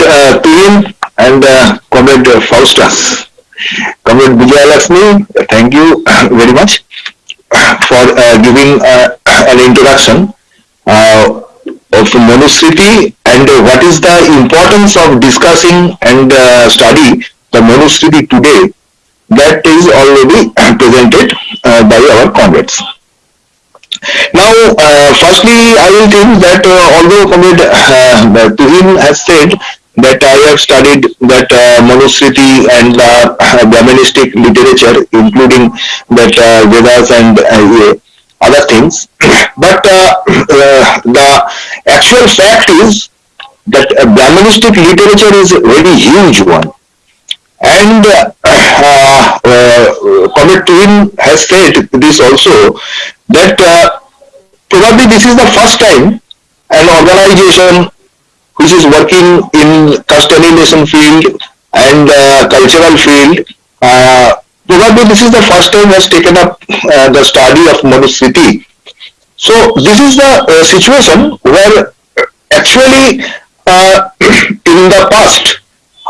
Comrade uh, and uh, Comrade Faustus. Comrade Vijayalakshmi, thank you very much for uh, giving uh, an introduction uh, of Manusmriti and what is the importance of discussing and uh, study the Manusmriti today that is already presented uh, by our comrades. Now, uh, firstly, I will think that uh, although Comrade uh, Tuhin has said that I have studied that uh, Manusmriti and uh, Brahmanistic literature, including that uh, Vedas and uh, other things, but uh, uh, the actual fact is that uh, Brahmanistic literature is a very huge one. And Comrade has said this also, that probably this is the first time an organization which is working in constellation field and uh, cultural field. Uh, probably this is the first time has taken up uh, the study of Manusmriti. So this is the uh, situation where actually uh, in the past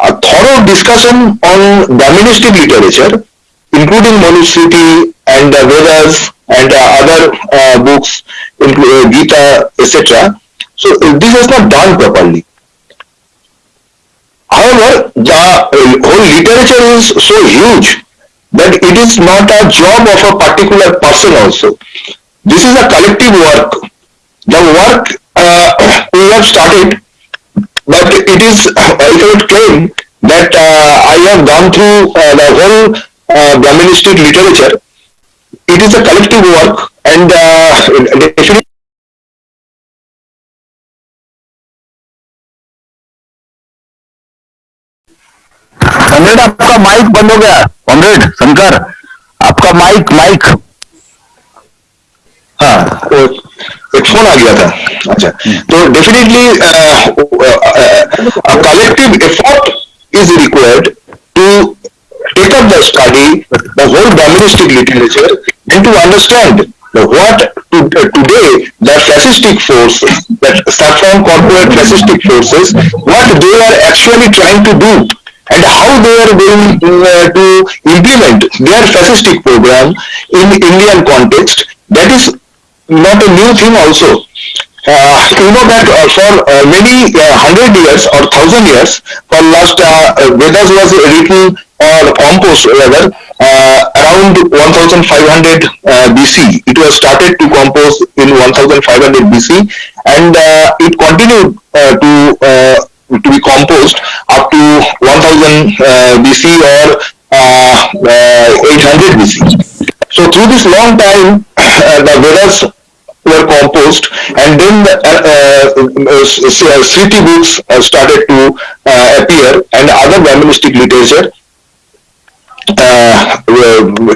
a thorough discussion on Brahmanistic literature, including Manusmriti and the Vedas and uh, other books, including Gita, etc. So uh, this is not done properly. However, the uh, whole literature is so huge that it is not a job of a particular person also. This is a collective work. The work uh, we have started, but it is, I would claim that uh, I have gone through uh, the whole uh, Brahmanistic literature. It is a collective work and uh, definitely आपका mic बंद हो गया। Comrade, Shankar, आपका mic mic. हाँ phone आ गया था। अच्छा तो definitely collective effort is required to take up the study the whole doministic literature and to understand what today the fascistic force that start from corporate fascistic forces what they are actually trying to do and how they are going uh, to implement their fascistic program in Indian context. That is not a new thing also. Uh, you know that uh, for uh, many uh, hundred years or thousand years, for last uh, Vedas was written or composed rather uh, around 1500 uh, BC. It was started to compose in 1500 BC and it continued to to be composed up to 1000 uh, BC or uh, uh, 800 BC. So through this long time, the Vedas were composed and then the uh, s- Smriti books started to appear and other Brahmanistic literature uh,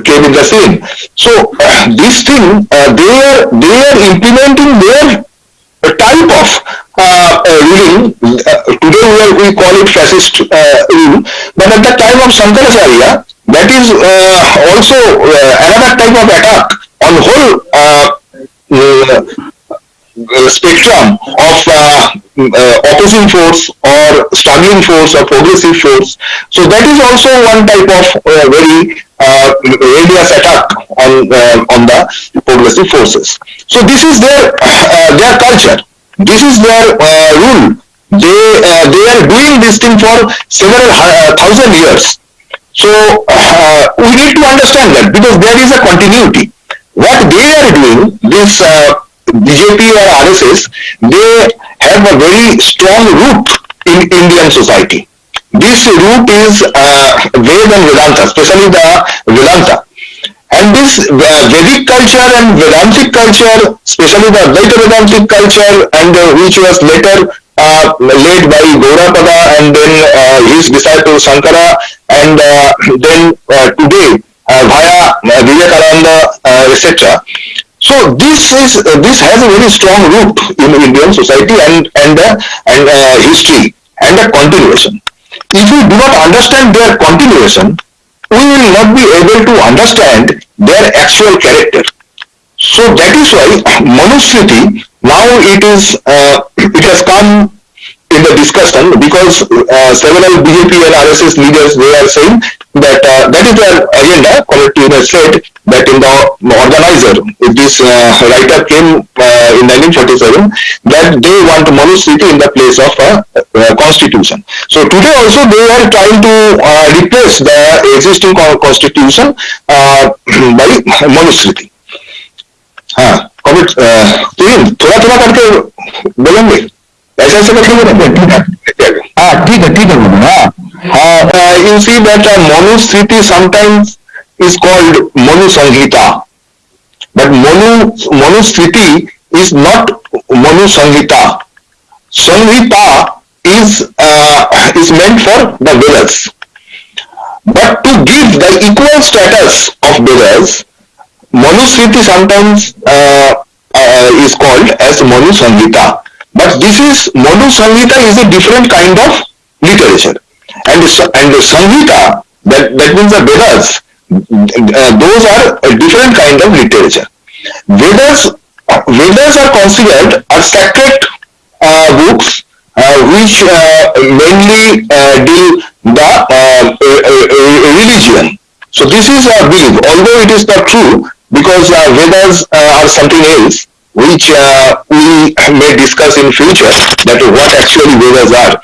came in the scene. So uh, this thing, uh, they are they are implementing their type of uh, uh, ruling. Uh, today we, are, we call it fascist uh, rule, but at the time of Shankaracharya, that is also another type of attack on whole spectrum of uh, uh, opposing force or struggling force or progressive force. So that is also one type of uh, very uh, radius attack on uh, on the progressive forces. So this is their uh, their culture. This is their uh, rule. They uh, they are doing this thing for several uh, thousand years. So uh, we need to understand that because there is a continuity. What they are doing, this uh, BJP or RSS, they have a very strong root in Indian society. This root is uh, Ved and Vedanta, especially the Vedanta. And this uh, Vedic culture and Vedantic culture, especially the Advaita Vedantic culture, and uh, which was later uh, led by Gaudapada and then uh, his disciple Shankara, and uh, then uh, today via Vivekananda, etc. So this is uh, this has a very strong root in Indian society and and uh, and uh, history and a continuation. If we do not understand their continuation, we will not be able to understand their actual character. So that is why Manusmriti now it is uh, it has come in the discussion because uh, several BJP and RSS leaders they are saying that uh, that is their agenda. Comrade Tuner said that in the organizer, if this uh, writer came uh, in 1947, that they want Manusmriti in the place of a, a constitution. So today also they are trying to uh, replace the existing constitution uh, by Manusmriti. हाँ comment तुम थोड़ा थोड़ा करके बोलेंगे ऐसा ऐसा करके बोलेंगे हाँ ठीक है ठीक है बोलो हाँ uh, you see that uh, Manusmriti sometimes is called Manu Sanghita. But Manu, Manusmriti is not Manu Sanghita. Sanghita is, uh, is meant for the Vedas. But to give the equal status of Vedas, Manusmriti sometimes uh, uh, is called as Manu Sanghita. But this is, Manu Sanghita is a different kind of literature and and the Samhita, that, that means the Vedas, uh, those are a different kind of literature. Vedas, Vedas are considered as sacred uh, books uh, which uh, mainly uh, deal the uh, religion. So this is a belief, although it is not true because Vedas are something else which we may discuss in future that what actually Vedas are.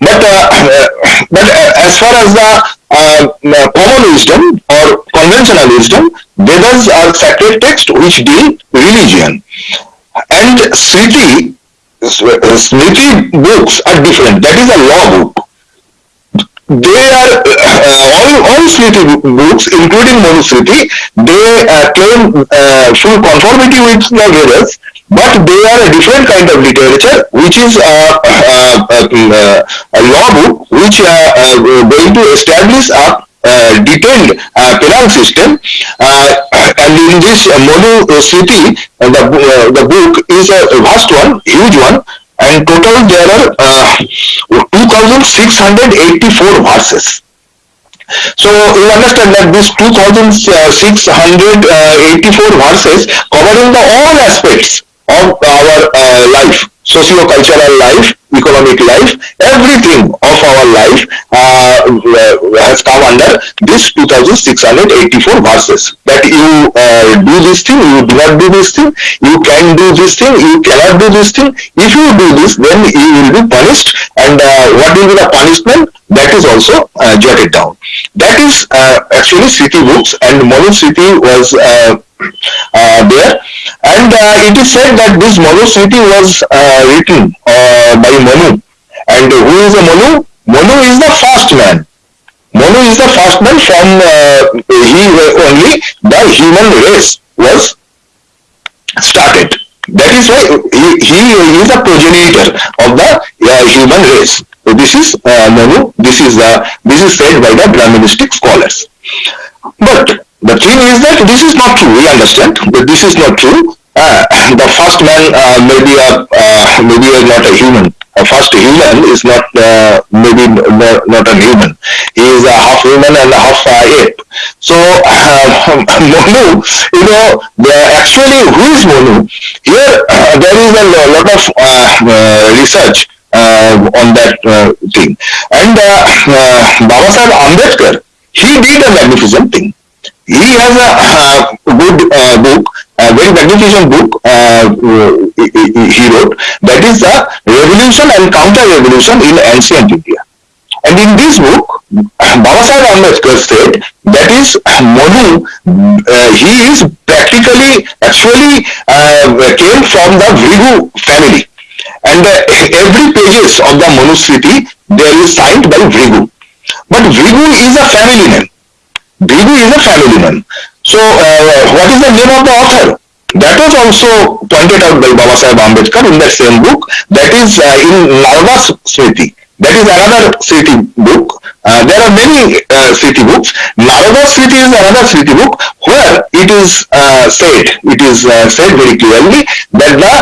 But uh, but uh, as far as the uh, common wisdom or conventional wisdom, Vedas are sacred texts which deal religion, and Smriti Smriti books are different. That is a law book. They are uh, all all Smriti books, including Manusmriti, they uh, claim uh, full conformity with the Vedas, but they are a different kind of literature which is a, a, a, a law book which are uh, going to establish a uh, detailed uh, penal system. Uh, and in this uh, Manu Smriti uh, the, uh, the book is a vast one huge one and total there are uh, 2684 verses so you understand that this 2684 verses covering the all aspects of our uh, life, socio-cultural life, economic life, everything of our life uh, has come under this 2684 verses. That you uh, do this thing, you do not do this thing, you can do this thing, you cannot do this thing. If you do this, then you will be punished. And uh, what will be the punishment? That is also uh, jotted down. That is uh, actually Smriti books, and Manu Smriti was uh, there. And uh, it is said that this Manusmriti was uh, written uh, by Manu. And who is a Manu? Manu is the first man. Manu is the first man from uh, he only the human race was started. That is why he, he is a progenitor of the uh, human race. So this is Manu. This is this is said by the Brahmanistic scholars. But the thing is that this is not true. We understand that this is not true. Uh, the first man uh, may be a uh, maybe not a human. A first human is not uh, maybe not, not a human. He is a half human and a half uh, ape. So uh, Monu, you know, actually who is Monu? Here there is a lot of research on that thing. And uh, Baba Sahib Ambedkar, he did a magnificent thing he has a uh, good uh, book, a very magnificent book uh, he wrote, that is the Revolution and Counter-Revolution in Ancient India. And in this book, Baba Sahib Ambedkar said that is Manu, uh, he is practically, actually uh, came from the Bhrigu family. And uh, every pages of the Manusmriti, there is signed by Bhrigu. But Bhrigu is a family name. Bhrigu is a family name. So uh, what is the name of the author? That was also pointed out by Baba Sahib Ambedkar in that same book. That is uh, in Narada Smriti. That is another Smriti book. Uh, there are many uh, Smriti books. Narada Smriti is another Smriti book where it is uh, said, it is uh, said very clearly that the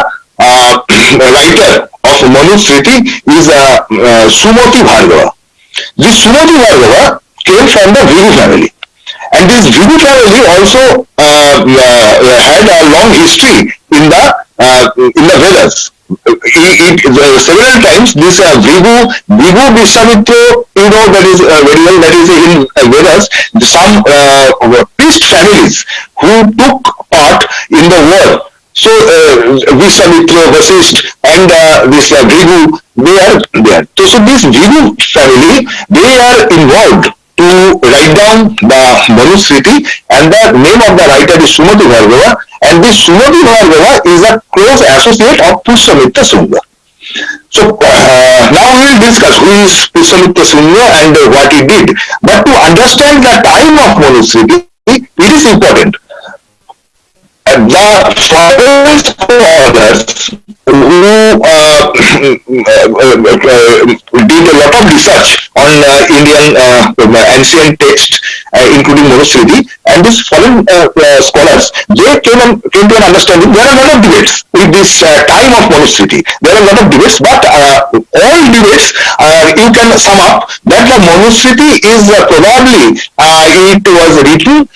uh, writer of Manu Smriti is uh, uh, Sumati Bhargava. This Sumati Bhargava came from the Bhrigu family. And this family also uh, had a long history in the uh, in the Vedas. it, it several times this uh, Bhrigu, Bhrigu Vishwamitra, you know that is uh, very well, that is in uh, Vedas, some uh, priest families who took part in the war. So uh, Vishwamitra, and uh, this uh, they are there. So, so this Bhrigu family, they are involved to write down the Manusmriti and the name of the writer is Sumati Bhargava and this Sumati Bhargava is a close associate of Pushyamitra Sunga. So uh, now we will discuss who is Pushyamitra Sunga and uh, what he did. But to understand the time of Manusmriti, it is important. Uh, the fathers orders who uh, did a lot of research on uh, Indian uh, uh, ancient texts, uh, including Manusmriti, and these foreign scholars, they came, and, came to an understanding. There are a lot of debates with this time of Manusmriti. There are a lot of debates, but all debates you can sum up that the Manusmriti is probably it was written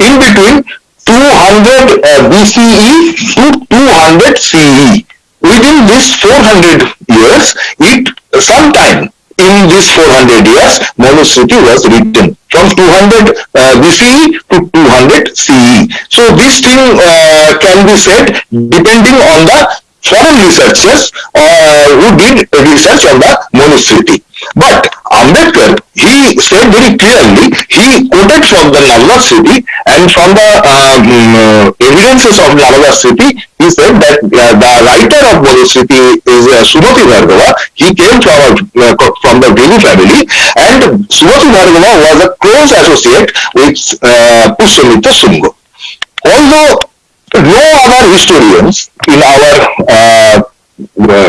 in between 200 uh, BCE to 200 CE. Within this 400 years, it sometime in this 400 years, Manusmriti was written from 200 uh, BCE to 200 CE. So this thing uh, can be said depending on the foreign researchers uh, who did research on the Manusmriti. But Ambedkar, he said very clearly, he quoted from the Narada Smriti and from the um, evidences of Narada Smriti, he said that uh, the writer of Manusmriti is uh, Sumati Bhargava. He came from, uh, from the Bhrigu family and Sumati Bhargava was a close associate with uh, Sunga. Although no other historians in our uh,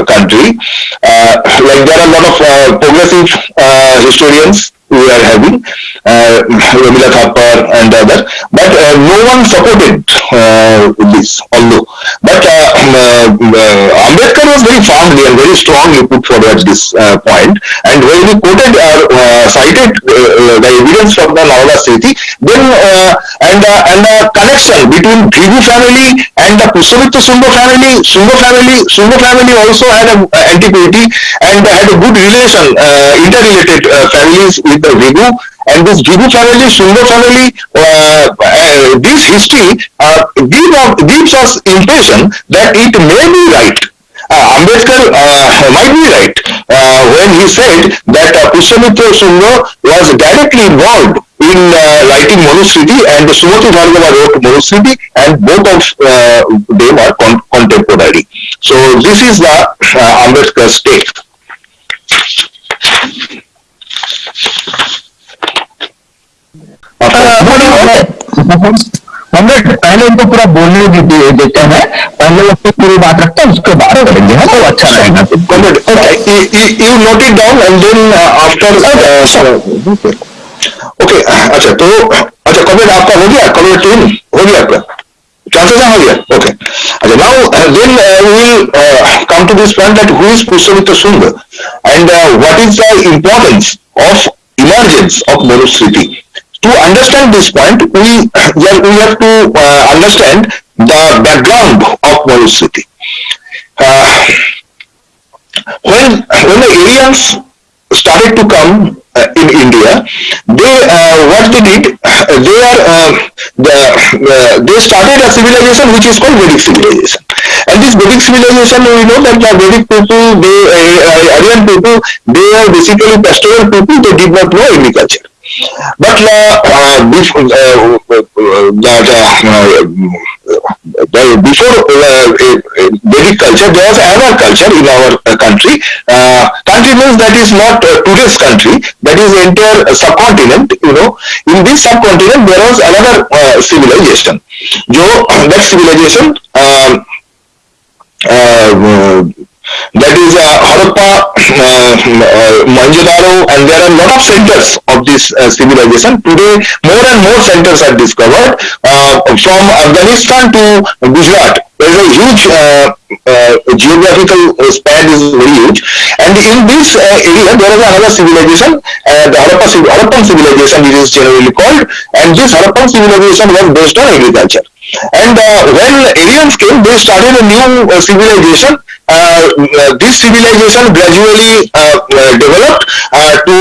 country. Uh, like there are a lot of uh, progressive uh, historians we are having, uh, Romila Thapar and other, but uh, no one supported uh, this, although. But uh, um, uh, Ambedkar was very firmly and very strongly put forward this uh, point, and when he quoted or uh, cited uh, the evidence from the Narada Smriti, then uh, and uh, and the connection between Bhrigu family and the Pushyamitra Sunga family, Sunga family, Sunga family also had an antiquity and had a good relation, uh, interrelated uh, families with the Bhrigu and this Bhrigu family, Sunga family, uh, uh, this history uh, give, gives us impression that it may be right. Uh, Ambedkar uh, might be right uh, when he said that uh, Pushyamitra Sunga was directly involved in uh, writing Manusmriti and Sumati Bhargava wrote Manusmriti and both of uh, them are con contemporary. So this is the uh, Ambedkar's take. Uh, पहले उनको पूरा बोलने देते हैं। पहले उसको पूरी बात रखते हैं उसके बाद करेंगे। हाँ, है तो अच्छा रहेगा। You note it down and then after okay अच्छा तो अच्छा कॉमेड आपका हो गया? कॉमेड तीन हो गया आपका? Chances are higher. Okay. Now, uh, then uh, we will uh, come to this point that who is Pushyamitra Sunga and what is the importance of emergence of Manusmriti. To understand this point, we, we have to understand the background of Manusmriti. Uh, when when the Aryans started to come in India, they uh, what they did, they are uh, the, uh, they started a civilization which is called Vedic civilization. And this Vedic civilization, we know that the Vedic people, they uh, Aryan people, they are basically pastoral people. They did not know agriculture. But uh, uh, before, uh, that, uh, before uh, Vedic culture, there was another culture in our uh, country. Uh, country means that is not uh, today's country, that is entire subcontinent, you know. In this subcontinent, there was another uh, civilization. जो that civilization uh, uh, that is uh, Harappa, uh, uh, Mohenjo-daro, and there are a lot of centers of this uh, civilization. Today, more and more centers are discovered uh, from Afghanistan to Gujarat. There is a huge uh, uh, geographical span is very huge, and in this area there is another civilization, the Harappa, Harappan civilization it is generally called, and this Harappan civilization was based on agriculture. And uh, when Aryans came, they started a new uh, civilization uh, uh, this civilization gradually uh, uh developed to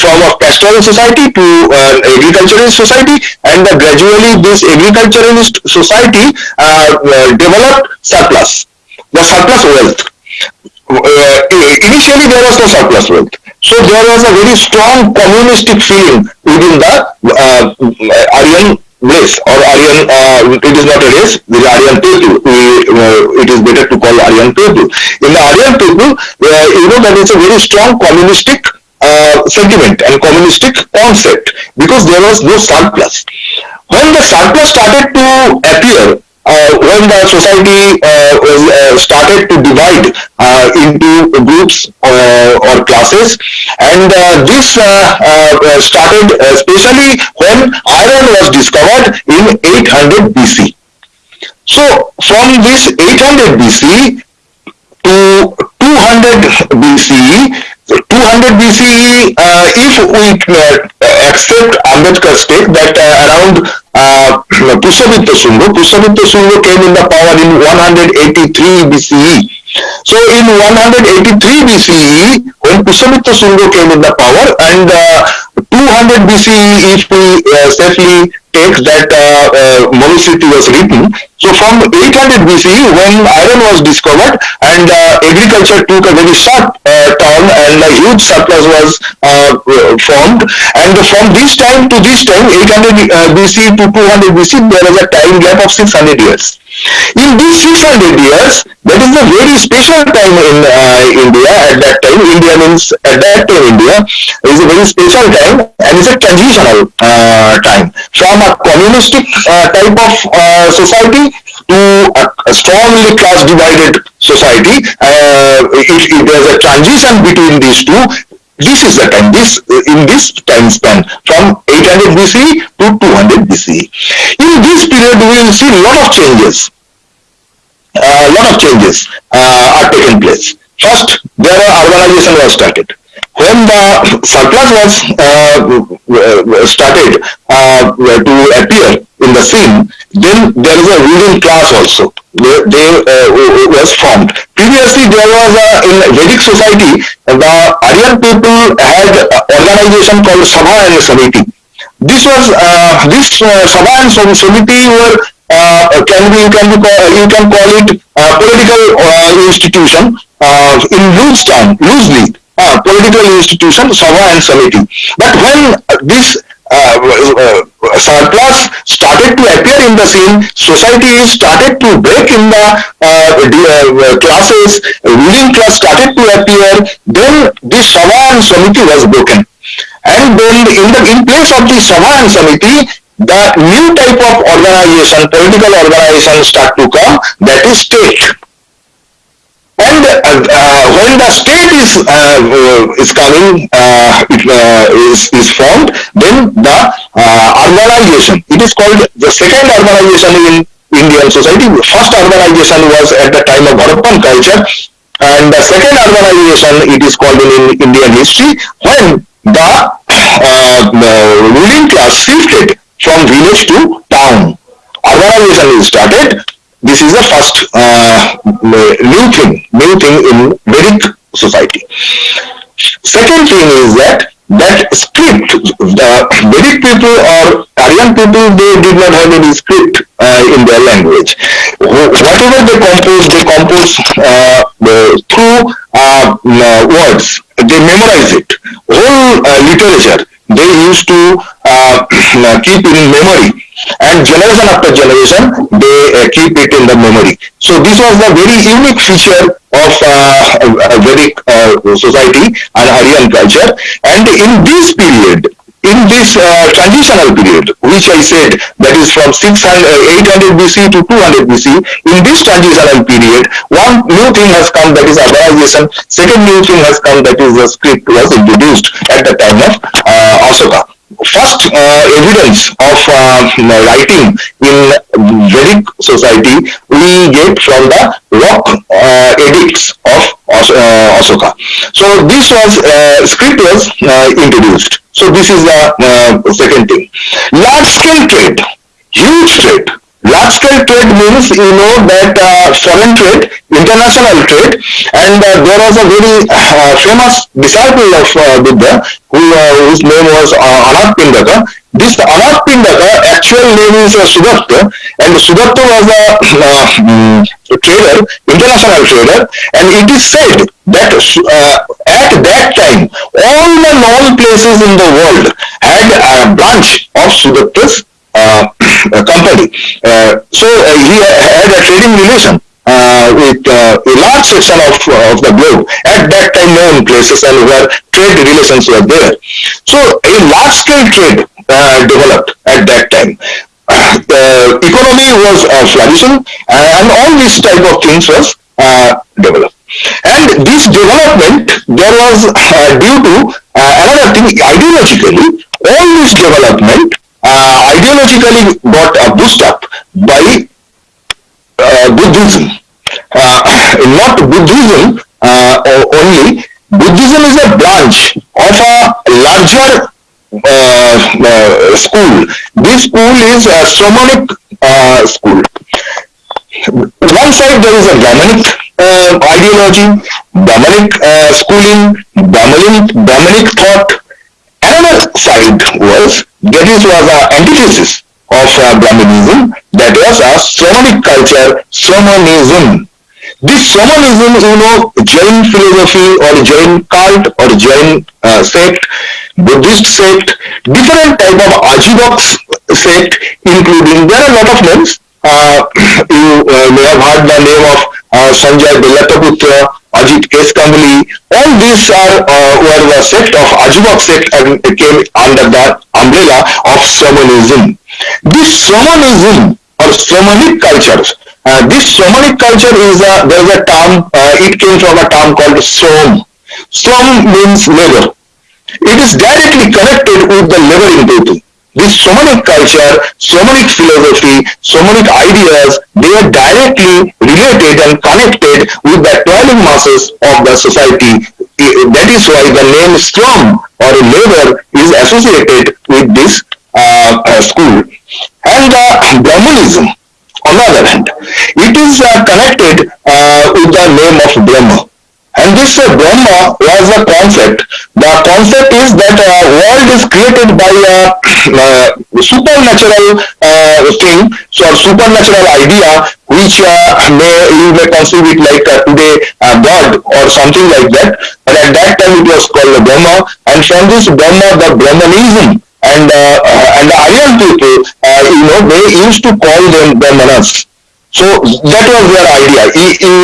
from a pastoral society to an agriculturalist society and gradually this agriculturalist society developed surplus, the surplus wealth. initially there was no surplus wealth. So there was a very strong communistic feeling within the uh, Aryan race or Aryan, uh, it is not a race, is Aryan people. We, uh, it is better to call Aryan people. In the Aryan people, uh, you know that it's a very strong communistic uh, sentiment and communistic concept because there was no surplus. When the surplus started to appear, uh, when the society uh, uh, started to divide into groups or classes and this started especially when iron was discovered in 800 BC. So from this 800 BC to 200 BCE 200 BCE, uh, if we uh, accept Ambedkar's take that uh, around uh, Pushyamitra Shunga, Pushyamitra Shunga came in the power in 183 BCE. So in 183 BCE, when Pushyamitra Shunga came in the power and uh, 200 BCE, if we uh, safely take that uh, uh, was written, so from 800 BCE, when iron was discovered and uh, agriculture took a very short uh, turn and a huge surplus was uh, formed, and from this time to this time, 800 uh, BC to 200 BC, there was a time gap of 600 years. In these 600 years, that is a very special time in uh, India at that time. India means at that time India is a very special time and it's a transitional uh, time from a communistic uh, type of uh, society to a, strongly class divided society. Uh, there's a transition between these two, this is the time, this in this time span from 800 BC to 200 BC. In this period, we will see a lot of changes a lot of changes uh, are taking place. First, there are urbanization was started. When the surplus was uh, started uh, to appear in the scene, then there is a ruling class also. They, they uh, was formed. Previously, there was a, in Vedic society, the Aryan people had organization called Sabha and Samiti. This was uh, this uh, Sabha and Samiti were uh, can be you can be call, you can call it uh, political uh, institution uh, in loose term, loosely uh, political institution, Sabha and Samiti. But when this uh, surplus started to appear in the scene, society started to break in the classes, ruling class started to appear, then this Sabha and Samiti was broken. And then in the in place of the Sabha and Samiti, the new type of organization, political organization start to come, that is state. And uh, uh, when the state is uh, is coming, uh, it, uh, is, is formed, then the uh, urbanization, it is called the second urbanization in Indian society. First urbanization was at the time of Harappan culture, and the second urbanization, it is called in, in Indian history, when the ruling class shifted from village to town. Urbanization is started. This is the first uh, new thing, new thing in Vedic society. Second thing is that that script, the Vedic people or Aryan people, they did not have any script uh, in their language. Whatever they compose, they compose uh, through uh, words. They memorize it. Whole uh, literature they used to uh, keep in memory and generation after generation they uh, keep it in the memory. So this was the very unique feature of uh, Vedic uh, society and Aryan culture. And in this period in this uh, transitional period, which I said that is from 600, uh, 800 BC to 200 BC, in this transitional period, one new thing has come that is urbanization, second new thing has come that is the script was introduced at the time of uh, Asoka. First uh, evidence of uh, writing in Vedic society we get from the rock uh, edicts of uh, Asoka. So this was uh, script was uh, introduced. So this is the second thing. Large scale trade, huge trade. Large scale trade means you know that uh, foreign trade, international trade, and uh, there was a very uh, famous disciple of uh, Buddha who, uh, whose name was uh, Anathapindika. This Anathapindika actual name is uh, and Sudatta was a uh, mm, trader, international trader, and it is said that uh, at that time all the known places in the world had a branch of Sudatta's company. Uh, so uh, he had a trading relation uh, with uh, a large section of, uh, of the globe at that time known places and where trade relations were there. So a large scale trade uh, developed at that time. The economy was uh, flourishing and all these type of things was uh, developed. And this development, there was uh, due to uh, another thing, ideologically, all this development uh, ideologically got a boost up by uh, Buddhism. Uh, not Buddhism uh, only. Buddhism is a branch of a larger uh, school. This school is a uh, school. One side there is a Brahmanic uh, ideology, Brahmanic uh, schooling, Brahmanic, Brahmanic thought. Another side was is was a antithesis of uh, Brahmanism, that was a Shamanic culture, Shamanism. This Shamanism, you know, Jain philosophy or Jain cult or Jain uh, sect, Buddhist sect, different type of Ajivox sect, including there are a lot of names. Uh, you uh, may have heard the name of uh, Sanjay Bellataputra, Ajit S. All these are uh, were the sect of Ajivak sect and came under the umbrella of Shamanism. This Shamanism or Shamanic cultures, uh, this Shamanic culture is a, there is a term, uh, it came from a term called Som. Som means labor. It is directly connected with the laboring people. This Shamanic culture, Shamanic philosophy, Shamanic ideas, they are directly related and connected with the toiling masses of the society. That is why the name Slum or labor is associated with this uh, uh, school. And uh, Brahmanism, on the other hand, it is uh, connected uh, with the name of Brahma. And this uh, Brahma was a concept. The concept is that uh, world is created by a uh, supernatural uh, thing, so a supernatural idea, which uh, may you may conceive it like uh, today uh, God or something like that. But at that time it was called the Brahma, and from this Brahma, the Brahmanism and uh, uh, and the Aryan people, uh, you know, they used to call them Brahmanas. So that was their idea.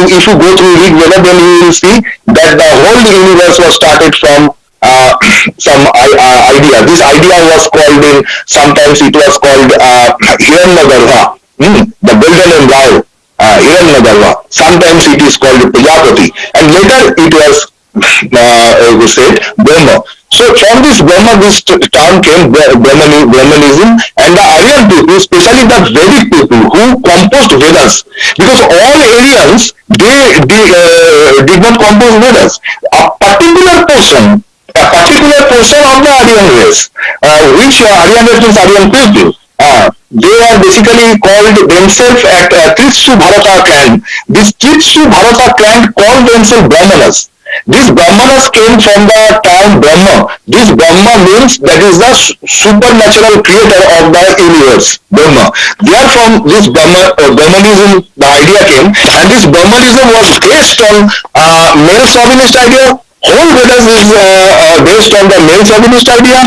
If you go through Rig Veda, then you will see that the whole universe was started from uh, some uh, idea. This idea was called in, sometimes it was called uh, Hiranyagarbha, hmm, the golden embryo, uh, Hiranyagarbha. Sometimes it is called Prajapati. And later it was uh, said Brahma. So from this Brahma, this term came Brahmani, Brahmanism and the Aryan people, especially the Vedic people who composed Vedas, because all Aryans they, they uh, did not compose Vedas. A particular portion, a particular portion of the Aryan race, uh, which uh, Aryan race means Aryan people, uh, they are basically called themselves at uh, Bharata clan. This Tritsu Bharata clan called themselves Brahmanas. This Brahmanas came from the term Brahma. This Brahma means that is the supernatural creator of the universe, Brahma. Therefrom, this Brahma, uh, Brahmanism, the idea came, and this Brahmanism was based on uh, male chauvinist idea. Whole Vedas is uh, uh, based on the male chauvinist idea,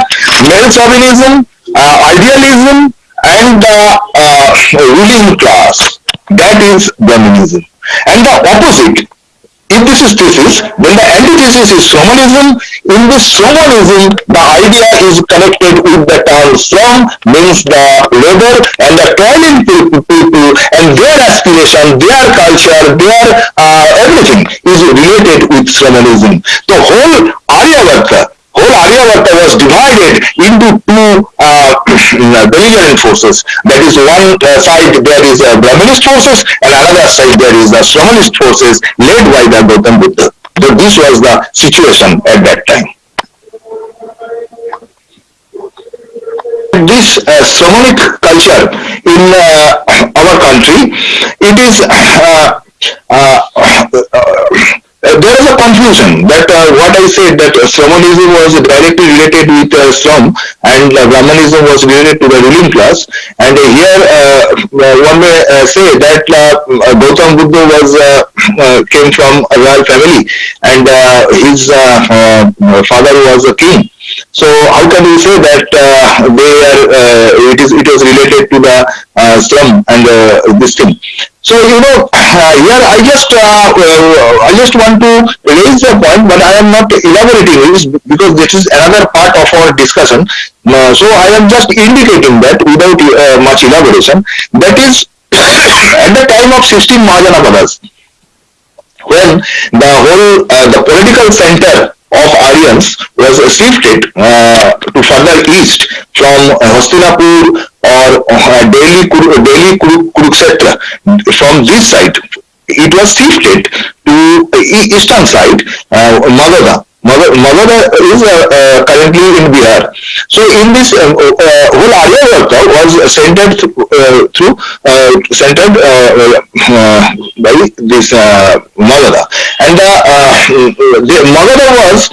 male chauvinism, uh, idealism, and the uh, ruling class. That is Brahmanism. And the opposite, if this is thesis, then the antithesis is Shamanism. In this Shamanism, the idea is connected with the term Shram, means the labor and the toiling people, and their aspiration, their culture, their uh, everything is related with Shamanism. The whole Aryavarta, whole Arya Aryavarta was divided into two uh, belligerent forces. That is one uh, side there is uh, Brahminist forces and another side there is the Shramanist forces led by the Gautam Buddha. So this was the situation at that time. This uh, Shramanic culture in uh, our country, it is uh, uh uh, there is a confusion that uh, what I said that uh, Shamanism was directly related with uh, Shram and uh, Brahmanism was related to the ruling class. And here uh, one may say that Gautam Buddha was came from a royal family and his father was a king. So how can we say that they are it is it was related to the Shram and this thing? So you know, uh, here I just uh, uh, I just want to raise the point, but I am not elaborating this because this is another part of our discussion. Uh, so I am just indicating that without uh, much elaboration. That is at the time of 16 Mahajanapadas, when the whole uh, the political center of Aryans was shifted uh, to further east from Hastinapur or uh, Delhi, Delhi Kurukshetra. From this side, it was shifted to eastern side, uh, Magadha. Magadha is uh, uh, currently in Bihar. So in this uh, uh, whole Aryavarta was centered uh, through uh, centered by this Magadha, and the Magadha was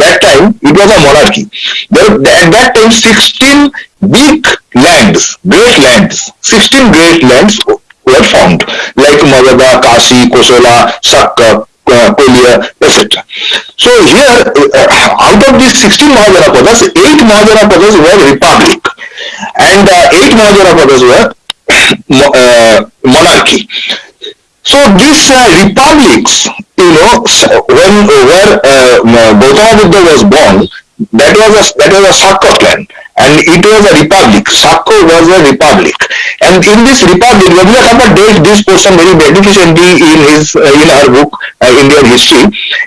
that time it was a monarchy. There, at that time, 16 big lands, great lands, 16 great lands were found, like Magadha, Kashi, Kosala, Sakka, uh, etc. So here, uh, out of these 16 Mahajanapadas, 8 Mahajanapadas were republic and uh, 8 Mahajanapadas were uh, monarchy. So these republics, you know, when where uh, Gautama Buddha was born, that was a that was a Sakka clan and it was a republic. Sakko was a republic. And in this republic, Rabindranath Tagore dealt this portion very magnificently in his uh, in her book uh, Indian History.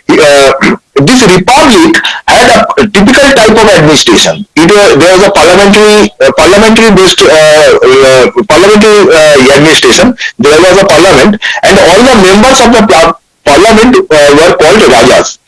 Uh, this republic had a typical type of administration. It was, there was a parliamentary uh, parliamentary based uh, uh, parliamentary administration. There was a parliament, and all the members of the parliament uh, were called rajas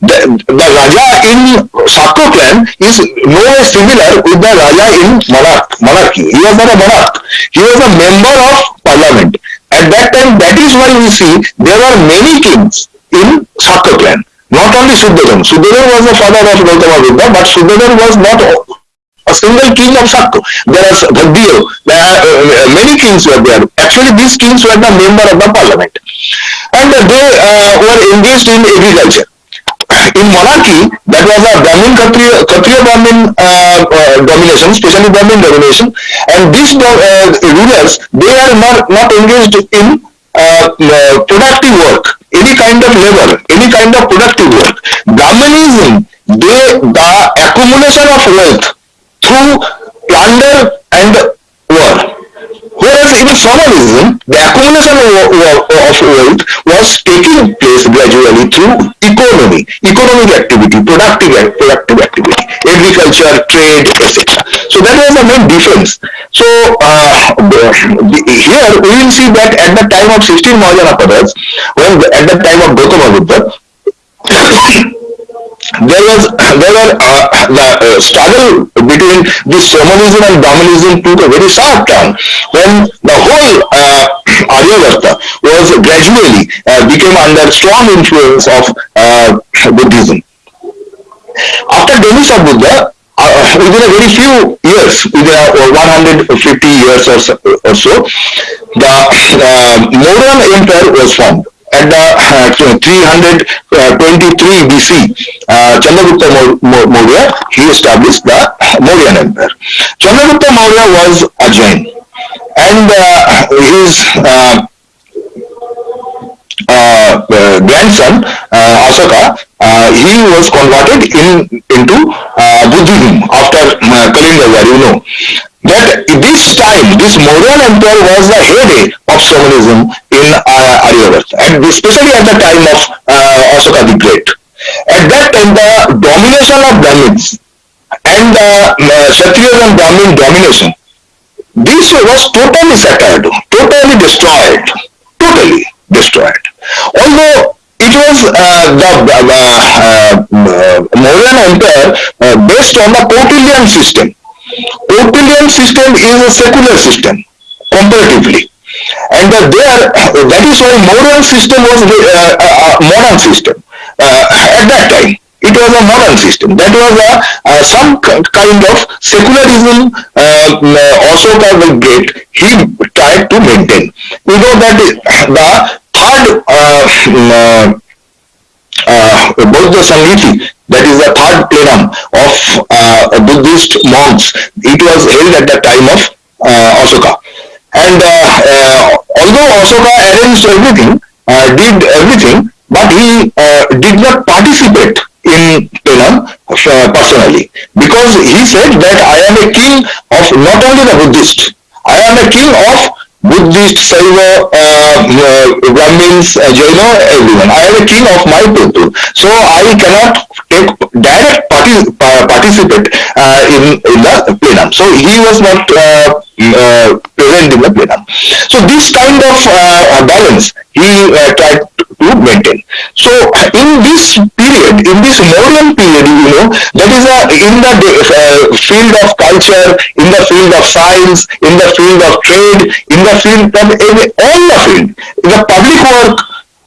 the, the Raja in Sakko clan is no way similar with the Raja in monarch, monarchy. He was not a monarch. He was a member of parliament. At that time, that is why we see there are many kings in Sakko clan. Not only Suddhadan. Suddhadan was the father of Gautama Buddha, but Suddhadan was not a single king of Sakko. There are Bhagdiyo, are uh, many kings were there. Actually, these kings were the member of the parliament. And they uh, were engaged in agriculture in monarchy, that was a Brahmin Kshatriya, Kshatriya Brahmin uh, uh, domination, especially Brahmin domination, and these uh, rulers they are not not engaged in uh, uh, productive work, any kind of labor, any kind of productive work. Brahmanism, they the accumulation of wealth through plunder and war Whereas in Shamanism, the accumulation of, wealth was taking place gradually through economy, economic activity, productive, productive activity, agriculture, trade, etc. So that was the main difference. So uh, here we will see that at the time of 16 Mahajanapadas, when at the time of Gautama Buddha, there was there were uh, the uh, struggle between this shamanism and brahmanism took a very sharp turn when the whole uh, Aryavarta was gradually uh, became under strong influence of uh, Buddhism. After demise of Buddha, uh, within a very few years, within uh, 150 years or so, or so the uh, Mauryan Empire was formed at the uh, 323 uh, BC, uh, Chandragupta Maurya, he established the Mauryan Empire. Chandragupta Maurya was a Jain and uh, his uh, uh, grandson Ashoka, he was converted in into Buddhism after Kalinga, you know that this time, this Mauryan Empire was the heyday of shamanism in uh, and especially at the time of uh, Ashoka the Great. At that time, the domination of Brahmins and the uh, Kshatriyas and Brahmin domination, this was totally shattered, totally destroyed, totally destroyed. Although it was uh, the uh, uh, Mauryan empire uh, based on the Kautilian system. Kautilian system is a secular system comparatively. And uh, there, that is why modern system was uh, a modern system at that time. It was a modern system. That was a, uh, some kind of secularism uh, Ashoka the Great, he tried to maintain. You know that the third uh, uh, Bauddha Samhiti, that is the third plenum of uh, Buddhist monks, it was held at the time of uh, Ashoka. And uh, uh, although Ashoka arranged everything, uh, did everything, but he did not participate in plenum personally because he said that I am a king of not only the Buddhist, I am a king of Buddhist, Saiva, uh, uh, Brahmins, uh, Jaina, everyone. I am a king of my people. So I cannot take direct uh, participate uh, in, in the plenum. So he was not uh, uh, present in the plenum. So this kind of uh, balance he uh, tried to maintain. So in this period, in this Mauryan period, you know, that is a, in the uh, field of culture, in the field of science, in the field of trade, in the field of all the field, the public work,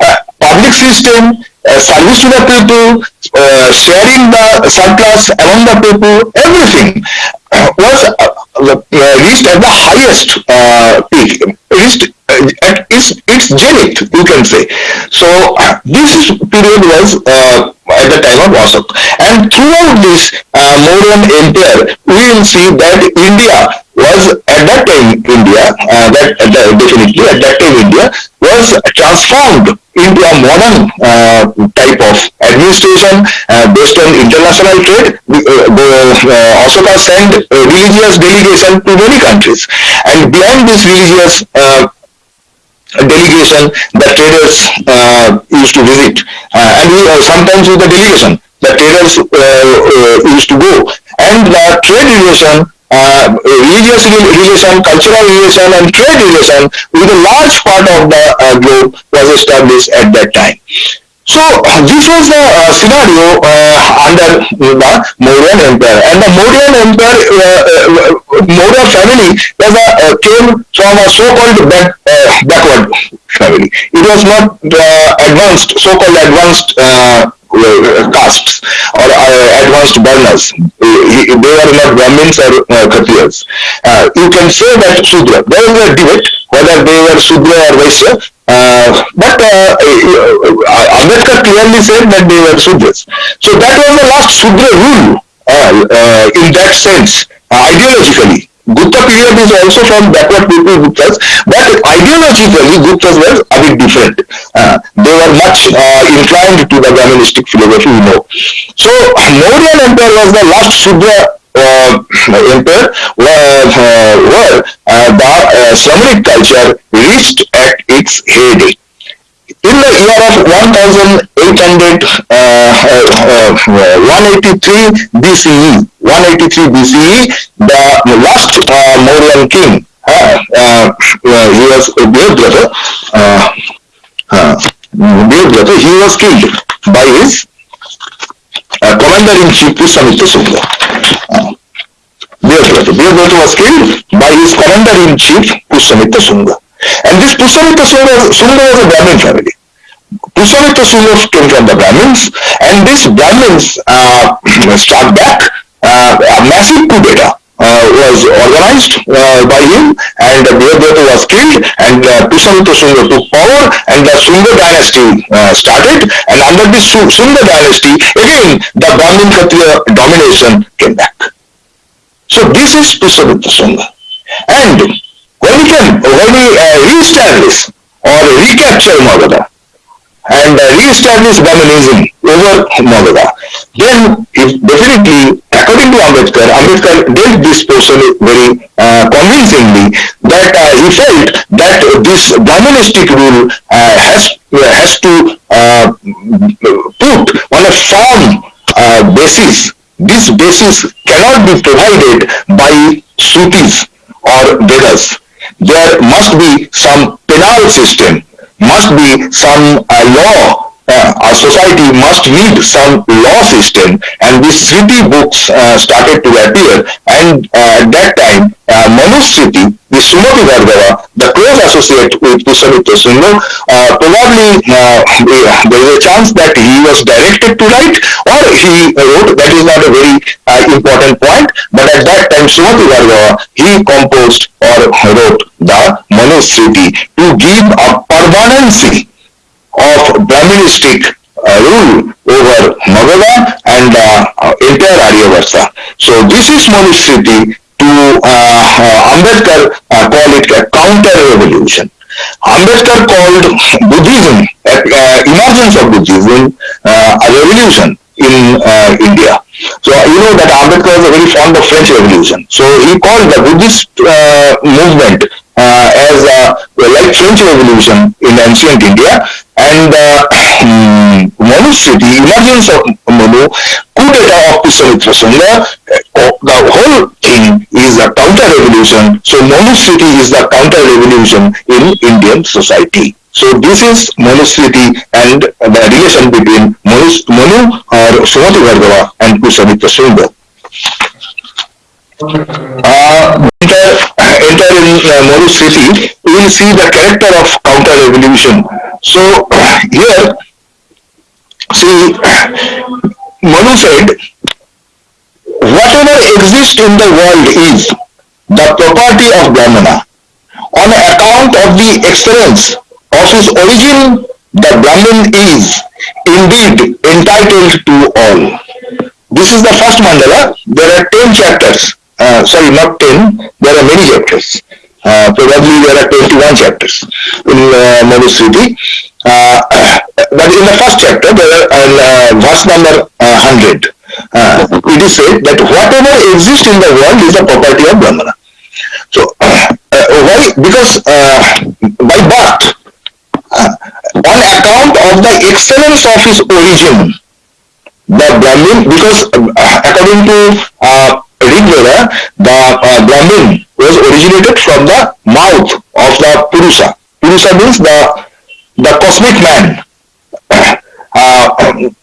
uh, public system, uh, service to the people, uh, sharing the surplus among the people, everything uh, was reached at the highest peak, reached at its, its zenith, you can say. So this period was at the time of Ashoka. And throughout this uh, Mauryan empire, we will see that India was at that time India, uh, that uh, definitely at that time India was transformed into a modern uh, type of administration uh, based on international trade. Uh, uh, Ashoka sent religious delegation to many countries, and beyond this religious delegation, the traders used to visit, and we, sometimes with the delegation, the traders used to go, and the trade relation uh, religious relation, cultural relation, and trade relation with a large part of the uh, globe was established at that time. So this was the uh, scenario uh, under the Mauryan Empire, and the Mauryan Empire, uh, uh family was a, uh, came from a so-called back, backward family. It was not advanced, so-called advanced castes or advanced varnas. They were not Brahmins or Kshatriyas. you can say that Sudra. There is a debate whether they were Sudra or Vaishya, uh, but uh, uh, Ambedkar clearly said that they were Sudras. So that was the last Sudra rule uh, in that sense, ideologically. Gupta period is also from backward people Guptas, but ideologically Guptas were a bit different. Uh, they were much uh, inclined to the Brahmanistic philosophy, you know. So Mauryan Empire was the last Sudra uh, empire where, where the uh, Sramanic culture reached at its heyday. In the year of 1800, uh, 183 BCE, 183 BCE, the last Mauryan king, he was uh, Deodrata, he was killed by his uh, commander-in-chief Pushyamitra Sunga. Uh, Deodrata. was killed by his commander-in-chief Pushyamitra Sunga. And this Pushyamitra Sunga, Sunga was a Brahmin family. Pushyamitra Sunga came from the Brahmins, and these Brahmins uh, struck back uh, a massive coup d'etat. Uh, was organized uh, by him and Deodrata was killed and uh, Pushyamitra Sunga took power and the Sunga dynasty uh, started and under this Sunga dynasty again the Brahmin Kshatriya domination came back. So this is Pushyamitra Sunga. And when we uh, re-establish or recapture Magadha and uh, re-establish Brahmanism over Magadha, then if definitely according to Ambedkar, Ambedkar dealt this portion very uh, convincingly that uh, he felt that this Brahmanistic rule uh, has has to uh, put on a firm uh, basis. This basis cannot be provided by Shrutis or Vedas. There must be some penal system, must be some uh, law uh, our society must need some law system. And these smriti books uh, started to appear. And uh, at that time uh, Manusmriti, the Sumati Bhargava, the close associate with Pushyamitra Sunga, uh, probably uh, there is a chance that he was directed to write or he wrote, that is not a very important point, but at that time Sumati Bhargava, he composed or wrote the Manusmriti to give a permanency of Brahministic uh, rule over Magadha and uh, entire Aryavarta. So this is Manusmriti to uh, Ambedkar uh, call it a counter revolution. Ambedkar called Buddhism, uh, emergence of Buddhism, uh, a revolution in uh, India. So you know that Ambedkar was very fond of French Revolution. So he called the Buddhist uh, movement uh, as a, like French Revolution in ancient India and uh, Manusmriti, emergence of Manu, coup d'etat of Pushyamitra Sunga, uh, the whole thing is a counter-revolution. So Manusmriti is the counter-revolution in Indian society. So this is Manusmriti and the relation between Manu, Manu or Sumati Bhargava and Pushyamitra Sunga. Uh, enter, enter in uh, Manusmriti, we will see the character of counter-revolution so here, see, Manu said, whatever exists in the world is the property of Brahmana. On account of the excellence of his origin, the Brahmin is indeed entitled to all. This is the first mandala. There are 10 chapters. Uh, sorry, not 10. There are many chapters. Uh, probably there are 21 chapters in uh, Manusmriti. Uh, but in the first chapter, there are uh, verse number uh, 100. Uh, it is said that whatever exists in the world is the property of Brahmana. So, uh, why? Because by birth, on account of the excellence of his origin, the Brahmin, because according to uh, Rig the Brahmin was originated from the mouth of the Purusa. Purusa means the the cosmic man. Uh,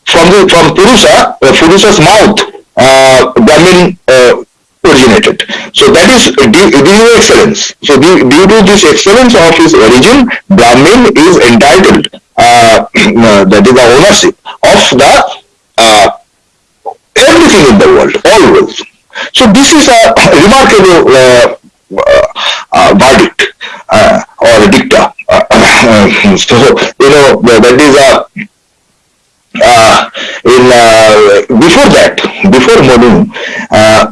from the from Purusa, uh, Purusa's mouth, uh, Brahmin uh, originated. So that is due, due excellence. So due, due, to this excellence of his origin, Brahmin is entitled. Uh, that is the ownership of the uh, everything in the world, all worlds. So this is a remarkable uh, uh, uh, verdict uh, or dicta. so you know that is a in before that before Manu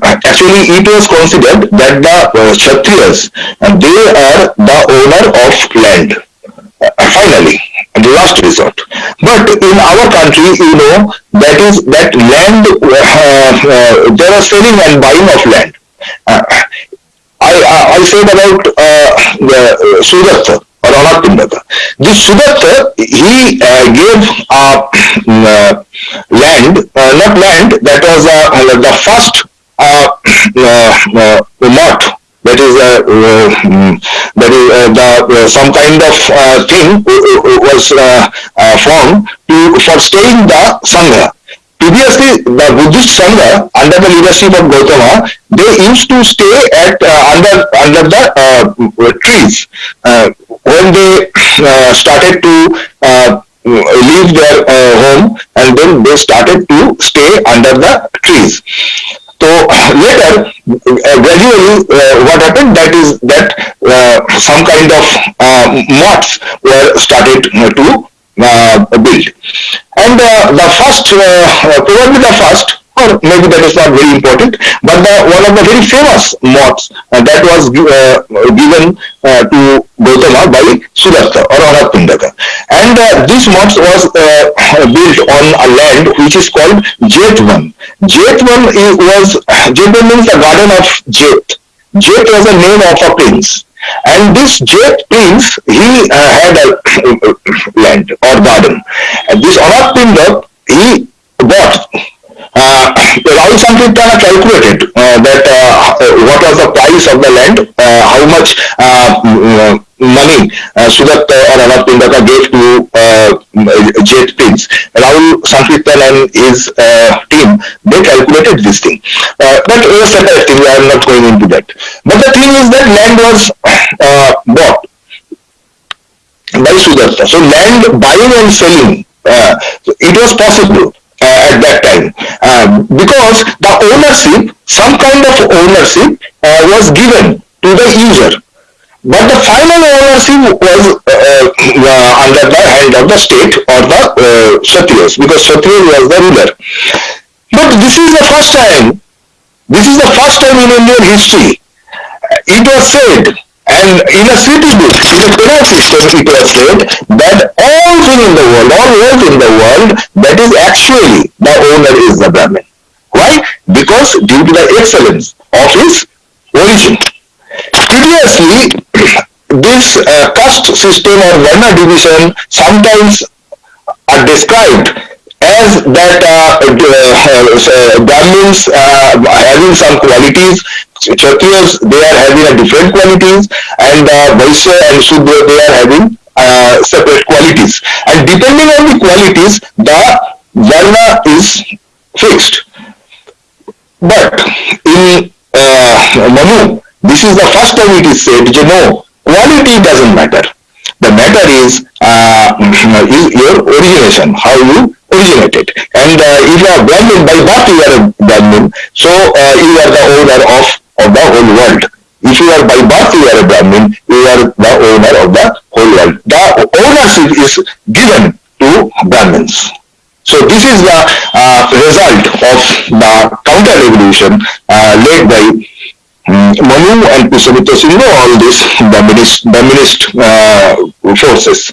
actually it was considered that the Kshatriyas they are the owner of land finally the last resort. But in our country you know that is that land uh, uh, there are selling and buying of land. Uh, I, I, I said about uh, the uh, Sudatta or Anathapindika. This Sudatta, he uh, gave uh, uh, land, uh, not land, that was uh, the first uh, uh, uh, that is uh, uh, that is uh, the uh, some kind of uh, thing was uh, formed to for staying the sangha previously the Buddhist Sangha under the leadership of Gautama, they used to stay at under under the trees. When they started to leave their home and then they started to stay under the trees. So later, gradually, what happened that is that some kind of moths were started to uh, built. And uh, the first, uh, probably the first or maybe that is not very important, but the, one of the very famous mots uh, that was uh, given uh, to Gautama by Sudatta or Anathapindika. And uh, this mot was uh, built on a land which is called Jetvan. Jetvan was, Jetvan means the garden of Jet. Jet was the name of a prince. And this Jet prince, he uh, had a land or garden. And this Anathapindika, he bought uh, Rahul Sankrityayan calculated uh, that uh, what was the price of the land, uh, how much uh, mm, money uh, Sudatta or Anathapindika gave to uh, Jet Prince. Rahul Sankrityayan and his uh, team, they calculated this thing. Uh, but it was separate thing, I am not going into that. But the thing is that land was uh, bought by Sudatta. So land buying and selling, uh, it was possible uh, at that time uh, because the ownership, some kind of ownership uh, was given to the user. But the final ownership was uh, under the hand of the state or the uh, because Kshatriya was the ruler. But this is the first time, this is the first time in Indian history, it was said and in a smriti book, in a penal system, it was said that all thing in the world, all wealth in the world, that is actually the owner is the Brahmin. Why? Because due to the excellence of his origin. Curiously, this uh, caste system or Varna division sometimes are described as that uh, uh, Brahmins uh, having some qualities, Kshatriyas they are having a different qualities, and uh, Vaishya and Shudra they are having uh, separate qualities. And depending on the qualities, the Varna is fixed. But in uh, Manu, this is the first time it is said, you know, quality doesn't matter. The matter is, uh, is your origination, how you originated. And uh, if you are Brahmin, by birth you are a Brahmin, so uh, you are the owner of, of the whole world. If you are by birth you are a Brahmin, you are the owner of the whole world. The ownership is given to Brahmins. So this is the uh, result of the counter-revolution uh, led by um, Manu and Pushyamitra Singh, all these Brahminist, Brahminist uh, forces.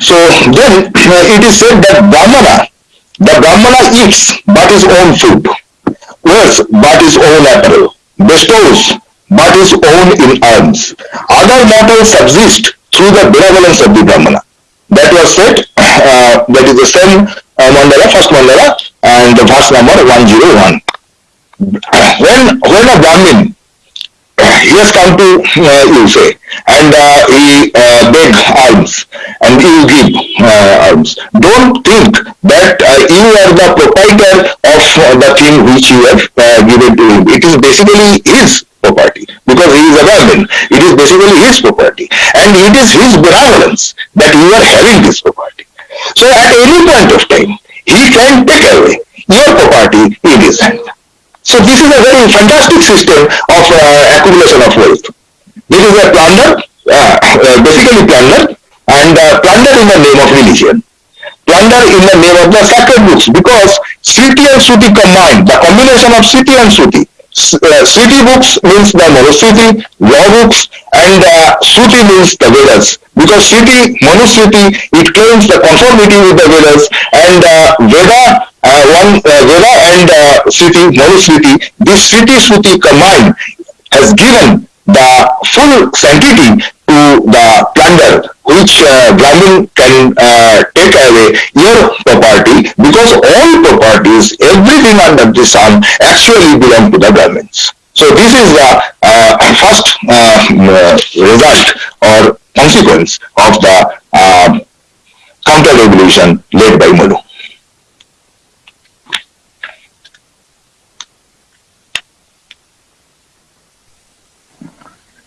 So then it is said that Brahmana, the Brahmana eats but his own food, wears but his own apparel, bestows but his own in alms. Other mortals subsist through the benevolence of the Brahmana. That was said, uh, that is the same uh, mandala, first mandala, and the verse number 101. When, when a Brahmin he has come to uh, you say and uh, he uh, beg alms and you give uh, alms don't think that uh, you are the proprietor of uh, the thing which you have uh, given to him it is basically his property because he is a Brahmin. It is basically his property and it is his benevolence that you are having this property. So at any point of time, he can take away your property in his hand. So this is a very fantastic system of uh, accumulation of wealth. This is a plunder, uh, uh, basically plunder, and uh, plunder in the name of religion. Plunder in the name of the sacred books, because Smriti and Shruti combined, the combination of Smriti and Shruti. Uh, Smriti books means the Manusmriti, law books, and uh, Shruti means the Vedas. Because Smriti, Manusmriti, it claims the conformity with the Vedas, and uh, Veda uh, one Veda and uh, Smriti, this Smriti Shruti combined has given the full sanctity to the plunder which uh, can uh, take away your property because all properties, everything under the sun actually belong to the Brahmins. So this is the uh, first uh, result or consequence of the uh, counter-revolution led by Manu.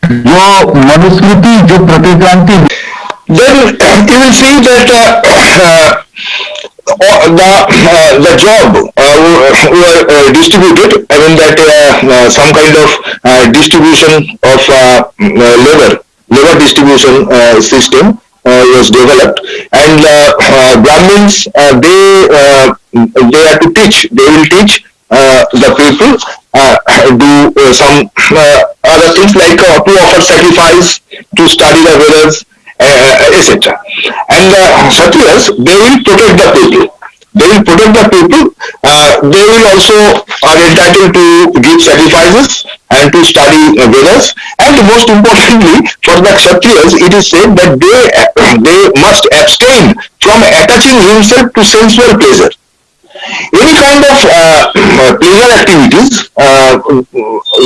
जो मनुस्मृति जो प्रतिक्रांति then you will see that uh, uh, the uh, the job uh, were uh, distributed. I mean that uh, uh, some kind of uh, distribution of uh, uh, labor labor distribution uh, system uh, was developed, and uh, uh, Brahmins uh, they uh, they are to teach. They will teach uh, the people uh, do uh, some uh, other things like uh, to offer sacrifice, to study the Vedas, uh, etc. And the Kshatriyas, they will protect the people. They will protect the people. Uh, they will also are entitled to give sacrifices and to study uh, Vedas. And most importantly, for the Kshatriyas, it is said that they they must abstain from attaching himself to sensual pleasure any kind of uh, pleasure activities uh,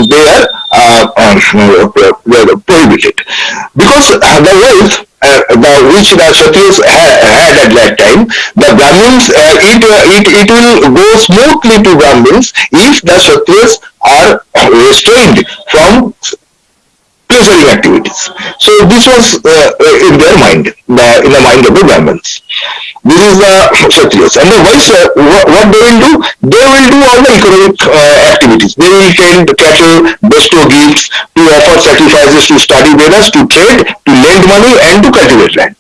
they are uh, uh, prohibited. Because the wealth uh, the, which the Kshatriyas ha- had at that time, the Brahmins, uh, it, uh, it, it will go smoothly to Brahmins if the Kshatriyas are restrained from pleasuring activities. So this was uh, in their mind, the, in the mind of the Brahmins. This is the Kshatriyas. And the Vaishya, what, what they will do? They will do all the economic uh, activities. They will tend cattle, bestow gifts, to offer sacrifices, to study Vedas, to trade, to lend money, and to cultivate land.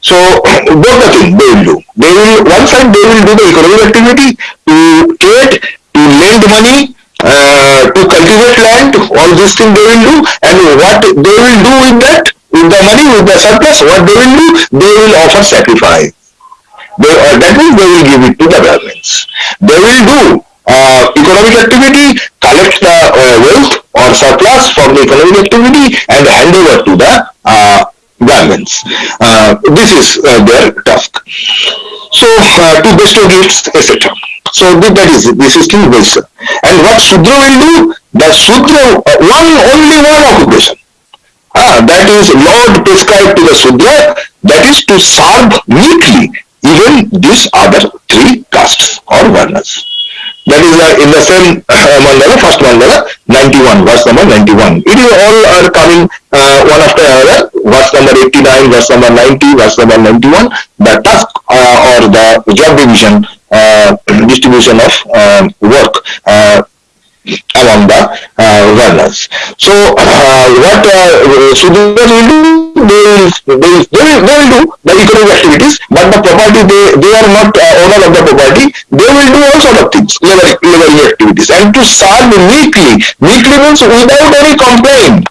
So both the things they will do. They will one side they will do the economic activity to trade, to lend money, uh, to cultivate land. All these things they will do, and what they will do with that, with the money, with the surplus, what they will do, they will offer sacrifice. They, uh, that means they will give it to the governments. They will do uh, economic activity, collect the uh, wealth or surplus from the economic activity and hand over to the uh. Uh, this is their task. So to bestow gifts, etc. So that is it. This is still Vaishya. And what Sudra will do? The Sudra, uh, one only one occupation. Ah, that is Lord prescribed to the Sudra, that is to serve meekly even these other three castes or varnas. That is uh, in the same uh, mandala, first mandala, 91, verse number 91. It is all are coming uh, one after another, verse number 89, verse number 90, verse number 91. The task uh, or the job division, distribution of um, work uh, among the uh, runners. So uh, what uh, Sudras will do, they will, they, they, will, they will do the economic activities, but the property, they, they are not uh, owner of the property, they will do all sort of things, labor, laboring activities. And to serve meekly, meekly means without any complaint.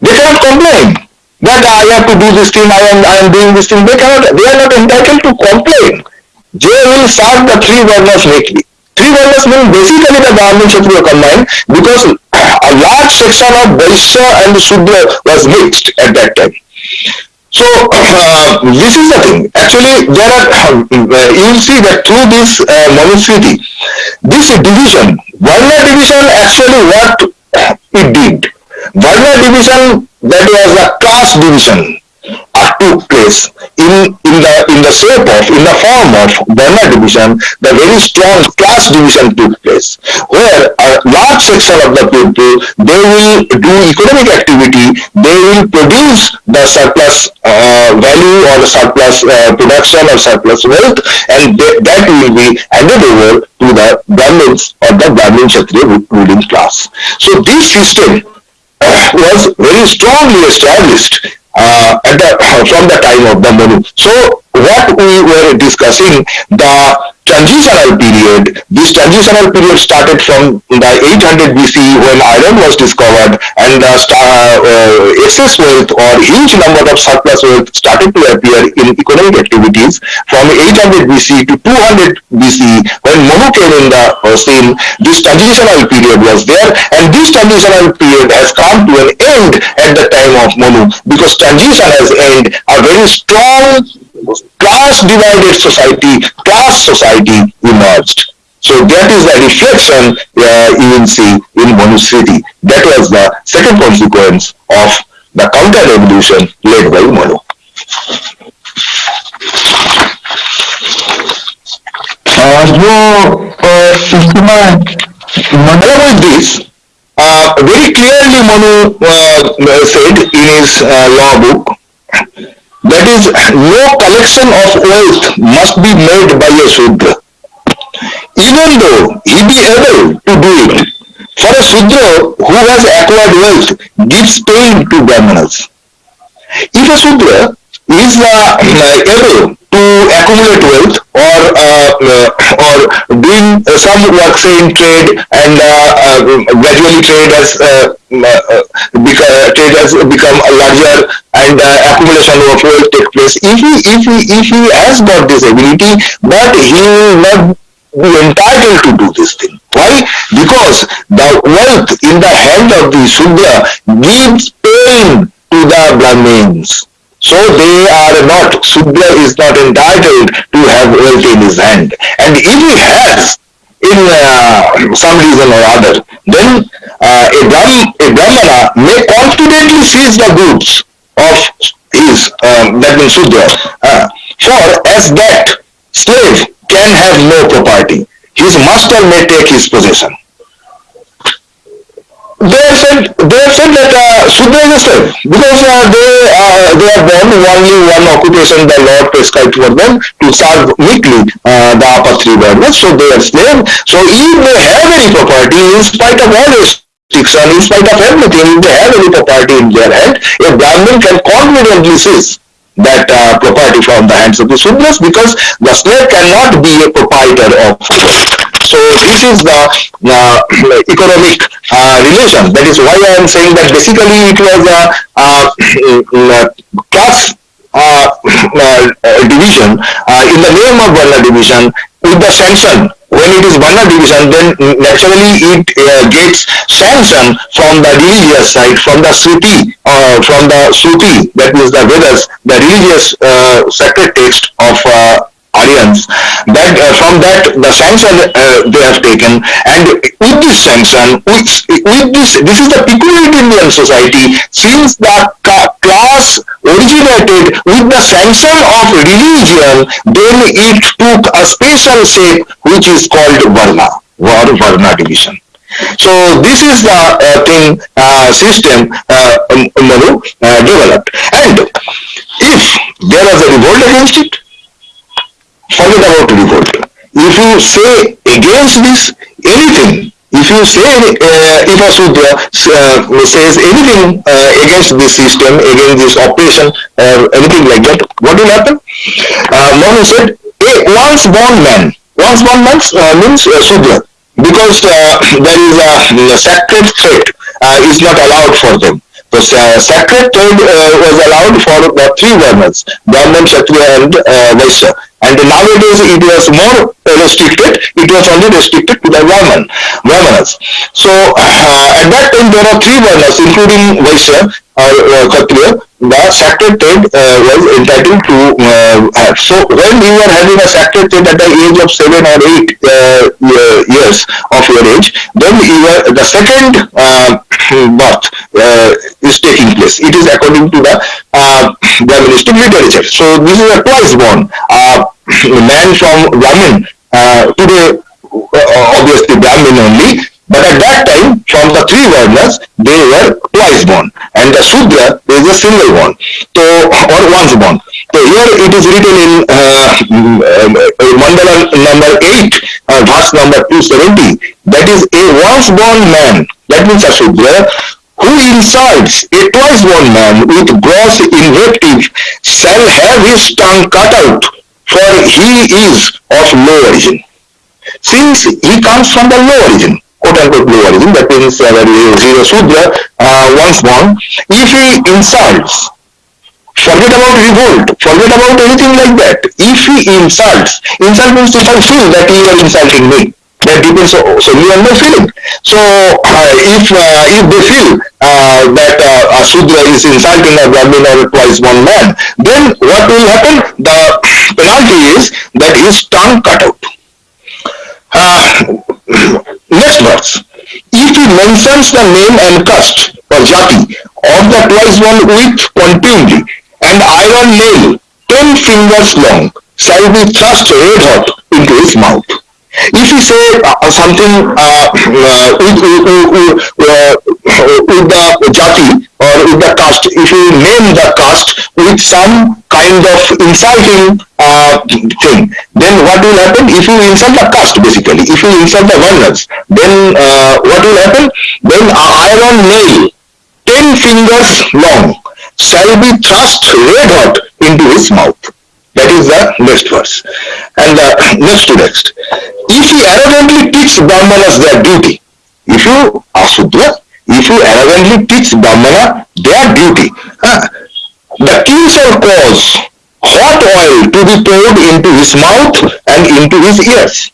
They cannot complain that I have to do this thing, I am, I am doing this thing. They cannot, they are not entitled to complain. They will serve the three varnas meekly. Three varnas mean basically the Brahmin Kshatriya combined because a large section of Vaishya and Shudra was mixed at that time. So uh, this is the thing. Actually, there are uh, you will see that through this uh, this division, Varna division, actually what it did. Varna division that was a class division uh, took place in, in the in the shape of in the form of Varna division the very strong class division took place where a large section of the people they will do economic activity they will produce the surplus uh, value or the surplus uh, production or surplus wealth and they, that will be handed over to the Brahmins or the Brahmin Kshatriya ruling class. So this system was very strongly established uh, the, from the time of the money. So what we were discussing, the transitional period, this transitional period started from the 800 BC when iron was discovered and the uh, uh, excess wealth or huge number of surplus wealth started to appear in economic activities from 800 BC to 200 BC when Manu came in the uh, scene, this transitional period was there and this transitional period has come to an end at the time of Manu because transition has ended. A very strong class divided society, class society emerged. So that is the reflection uh, you will see in Manusmriti. That was the second consequence of the counter revolution led by Manu. और जो अ, इसमें Along with this, uh, very clearly Manu uh, said in his uh, law book that is no collection of wealth must be made by a Shudra. Even though he be able to do it, for a Shudra who has acquired wealth gives pain to Brahmanas. If a Shudra is uh, able to accumulate wealth or uh, uh, or doing uh, some work say in trade and gradually trade has beca- trade has become larger and accumulation of wealth take place. If he if he if he has got this ability, but he will not be entitled to do this thing. Why? Because the wealth in the hand of the Shudra gives pain to the Brahmins. So they are not, Shudra is not entitled to have wealth in his hand. And if he has, in uh, some reason or other, then uh, a, Brahm, a Brahmana may confidently seize the goods of his, um, that means Shudra. Uh, for as that slave can have no property, his master may take his possession they said they said that uh, Shudra is because uh, they uh, they are born only one occupation the Lord prescribed for them to serve meekly uh, the upper three varnas. So they are slave. So if they have any property, in spite of all restriction, in spite of everything, if they have any property in their hand, a Brahmin can confidently seize that uh, property from the hands of the Sudras because the slave cannot be a proprietor of wealth. So this is the uh, economic uh, relation. That is why I am saying that basically it was a, a class uh, division in the name of Varna division with the sanction when it is Varna division, then naturally it uh, gets sanction from the religious side, from the Shruti, uh, from the Shruti, that is the Vedas, the religious uh, sacred text of That uh, from that the sanction uh, they have taken and with this sanction with, with this this is the peculiarity in Indian society since the class originated with the sanction of religion then it took a special shape which is called Varna or Varna division. So this is the uh, thing uh, system uh, Manu uh, developed and if there was a revolt against it forget about revolt. If you say against this anything, if you say uh, if a Sudra uh, says anything uh, against this system, against this operation or anything like that, what will happen? Uh, Manu said, a once born man, once born man uh, means uh, Sudra, because uh, there is a, sacred thread uh, is not allowed for them. The uh, sacred uh, was allowed for the three varnas, Brahman, Kshatriya and uh, Vaishya. And nowadays it was more restricted. It was only restricted to the Brahman, Brahmanas. So uh, at that time there are three Varnas including Vaishya or uh, Kshatriya. The sacred thread uh, was entitled to uh, have. So when you are having a sacred thread at the age of seven or eight uh, years of your age, then you are, the second uh, birth is taking place. It is according to the uh, Brahmanistic literature. So this is a twice born. Uh, man from Brahmin, uh, today uh, obviously Brahmin only, but at that time, from the three Varnas, they were twice born. And the Sudra is a single born. So, or once born. So here it is written in uh, uh, Mandala number 8, uh, verse number 270. That is a once born man, that means a Sudra, who insults a twice born man with gross invective shall have his tongue cut out, for he is of low origin. Since he comes from the low origin, quote unquote low origin, that means uh, that is a Sudra, uh, once born, if he insults, forget about revolt, forget about anything like that. If he insults, insult means if I feel that you are insulting me, that depends solely on my feeling. So uh, if uh, if they feel uh, that uh, Sudra is insulting a Brahmin or twice one man, then what will happen? The penalty is that his tongue cut out. Uh, next. If he mentions the name and caste or jati of the twice one with contumely and iron nail ten fingers long shall be thrust red hot into his mouth. If you say uh, something uh, uh, with, with, the jati or with the caste, if you name the caste with some kind of insulting uh, thing, then what will happen? If you insult the caste, basically, if you insult the varnas, then uh, what will happen? Then an iron nail, ten fingers long, shall be thrust red hot into his mouth. That is the next verse. And uh, next to next. If he arrogantly teach Brahmanas their duty, if you Asudra, if you arrogantly teach Brahmana their duty, the king shall cause hot oil to be poured into his mouth and into his ears.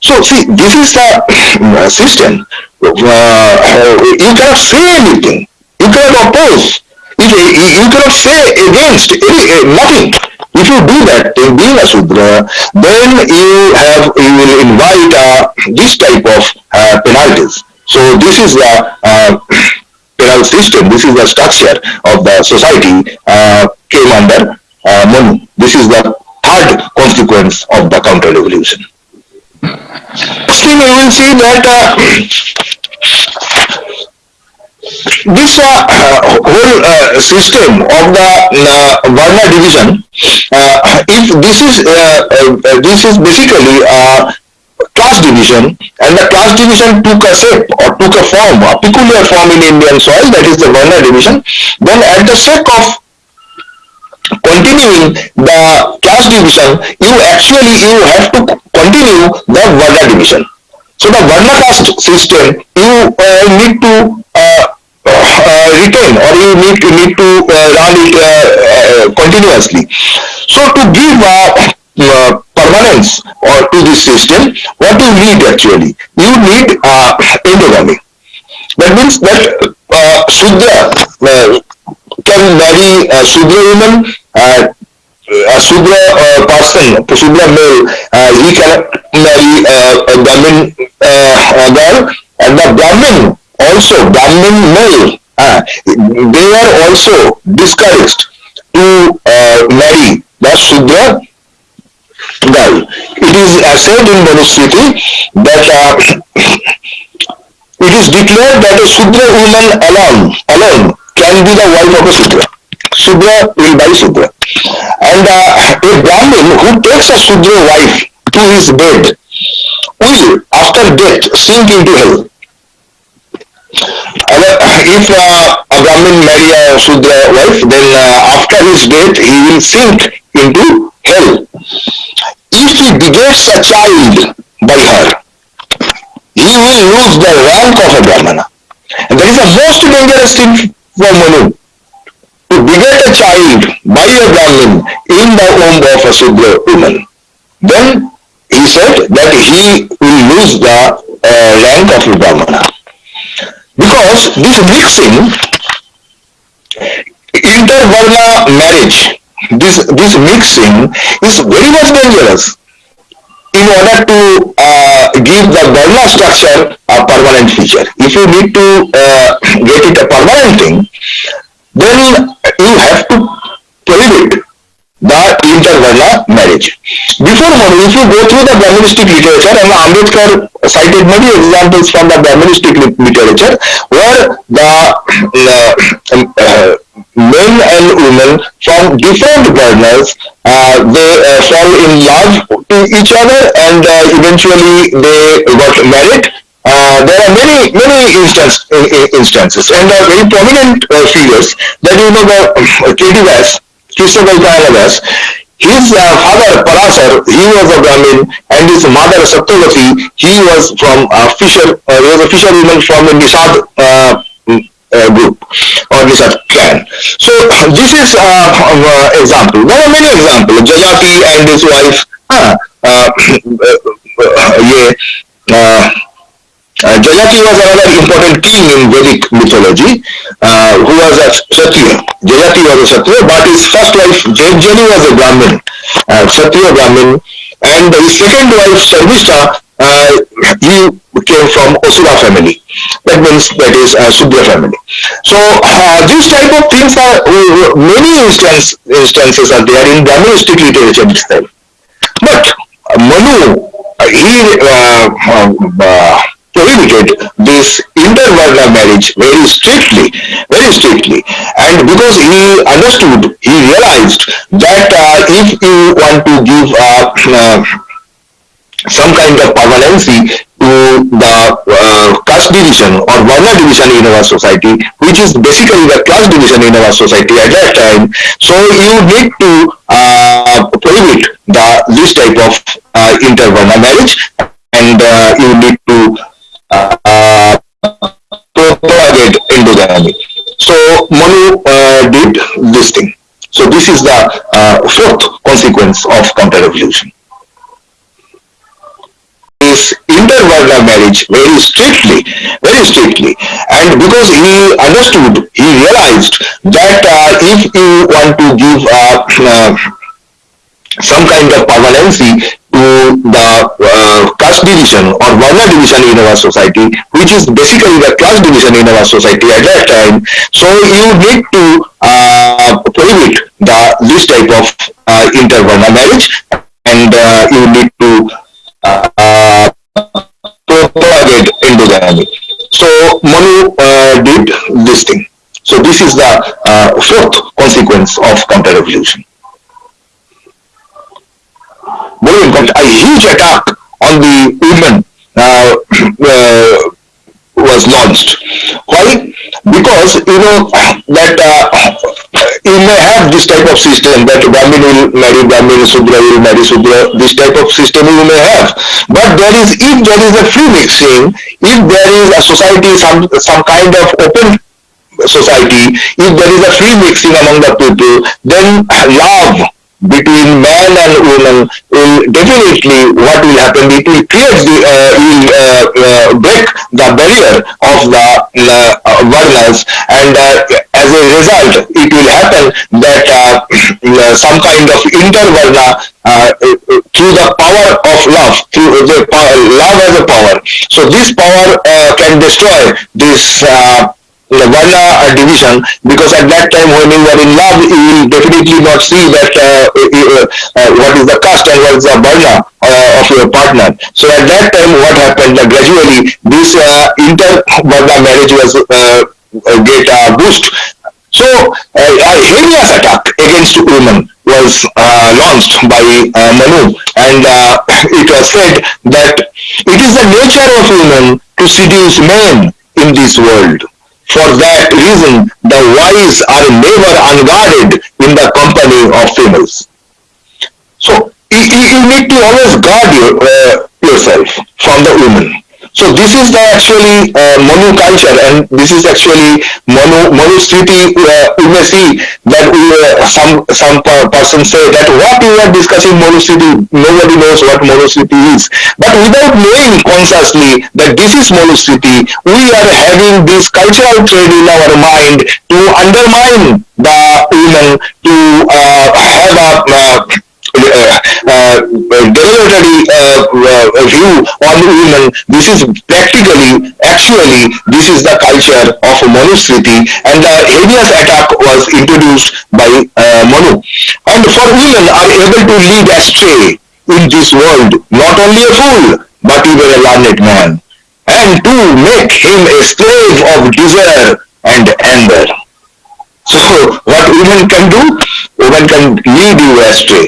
So see, this is the system. Uh, you cannot say anything. You cannot oppose. You cannot say against any, nothing. If you do that in being a Sudra, then you have you will invite uh, this type of uh, penalties. So this is the uh, penal system. This is the structure of the society uh, came under uh. This is the third consequence of the counter revolution. Next thing you will see that uh, this uh, whole uh, system of the uh, Varna division, uh, if this is uh, uh, this is basically a class division, and the class division took a shape or took a form, a peculiar form in Indian soil, that is the Varna division. Then, at the sake of continuing the class division, you actually you have to continue the Varna division. So the Varna caste system, you uh, need to uh, uh, retain or you need to need to uh, run it uh, uh, continuously. So to give permanence or to this system, what you need actually, you need endogamy. That means that uh, Shudra can marry a Shudra woman, uh, a Shudra uh, person, a Shudra male, uh, he cannot marry uh, a Brahmin uh, girl, and the Brahmin also, Brahmin male, uh, they are also discouraged to uh, marry the Shudra girl. It is uh, said in Manusmriti that uh, it is declared that a Shudra woman alone, alone can be the wife of a Shudra. Shudra will buy Shudra. And uh, a Brahmin who takes a Shudra wife to his bed will, after death, sink into hell. if uh, a Brahmin marry a Shudra wife, then uh, after his death, he will sink into hell. If he begets a child by her, he will lose the rank of a Brahmana. And that is the most dangerous thing for Manu. To beget a child by a Brahmin in the womb of a Sudra woman. Then he said that he will lose the uh, rank of a Brahmana. Because this mixing, intervarna marriage, this, this mixing is very much dangerous in order to uh, give the Varna structure a permanent feature. If you need to uh, get it a permanent thing, then you have to prohibit the intervarna marriage. Before Manu, if you go through the Brahmanistic literature, and Ambedkar cited many examples from the Brahmanistic literature, where the uh, uh, men and women from different partners, uh, they uh, fall in love to each other and uh, eventually they got married. Uh, there are many many instance, instances and uh, very prominent figures that you know the uh. Vyas, Krishna Vyas, his uh, father Parasar, he was a Brahmin, and his mother Satyavati, he was from a fisher, uh, he was a fisherwoman from Nisad uh, uh, group or this clan. So this is uh, uh, example. There are many examples. Yayati and his wife. Uh, uh, yeah, uh, uh, Yayati was another important king in Vedic mythology, uh, who was a Kshatriya. Yayati was a Kshatriya, but his first wife, Jayajani, was a Brahmin, uh, Brahmin, and his second wife, Sharmishtha, uh, he came from Asura family. That means that is a Sudra family. So uh, these type of things are uh, many instance, instances are there in Brahmanistic literature itself. But Manu, he uh, uh, prohibited this intervarna marriage very strictly, very strictly. And because he understood, he realized that uh, if you want to give uh, some kind of permanency to the uh, caste division or Varna division in our society, which is basically the class division in our society at that time. So you need to uh, uh, prohibit the this type of uh, intervarna marriage and uh, you need to So Manu uh, did this thing. So this is the uh, fourth consequence of counter-revolution. This intervarna marriage very strictly, very strictly, and because he understood, he realized that uh, if you want to give uh, some kind of permanency to the uh, caste division or Varna division in our society, which is basically the class division in our society at that time. So you need to uh, prohibit the this type of uh, intervarna marriage, and uh, you need to uh, propagate endogamy. So Manu uh, did this thing. So this is the fourth consequence of counter-revolution very important, a huge attack on the women uh, uh, was launched. Why? Because you know that uh, you may have this type of system that Brahmin will marry Brahmin, Sudra will marry Sudra. This type of system you may have, but there is if there is a free mixing, if there is a society some some kind of open society, if there is a free mixing among the people, then love between man and woman will definitely what will happen it will create the uh, will uh, uh, break the barrier of the uh, varnas and uh, as a result it will happen that uh, some kind of intervarna through the power of love through the power, love as a power. So this power can destroy this the Varna division because at that time when you are in love you will definitely not see that uh, uh, uh, what is the caste and what is the Varna uh, of your partner. So at that time what happened uh, gradually this uh, inter-Varna marriage was get a boost. So a heinous attack against women was launched by Manu and it was said that it is the nature of women to seduce men in this world for that reason, the wise are never unguarded in the company of females. So you, you need to always guard your, uh, yourself from the women. So this is the actually uh, Manu culture and this is actually Manu, Manu Smriti, uh, see that we, uh, some, some person say that what you are discussing Manu Smriti, nobody knows what Manu Smriti is. But without knowing consciously that this is Manu Smriti, we are having this cultural trade in our mind to undermine the women, to uh, have a uh, derogatory uh, view on women. This is practically, actually, this is the culture of Manusmriti and the heinous attack was introduced by uh, Manu. And for women are able to lead astray in this world, not only a fool, but even a learned man, and to make him a slave of desire and anger. So what women can do? Women can lead you astray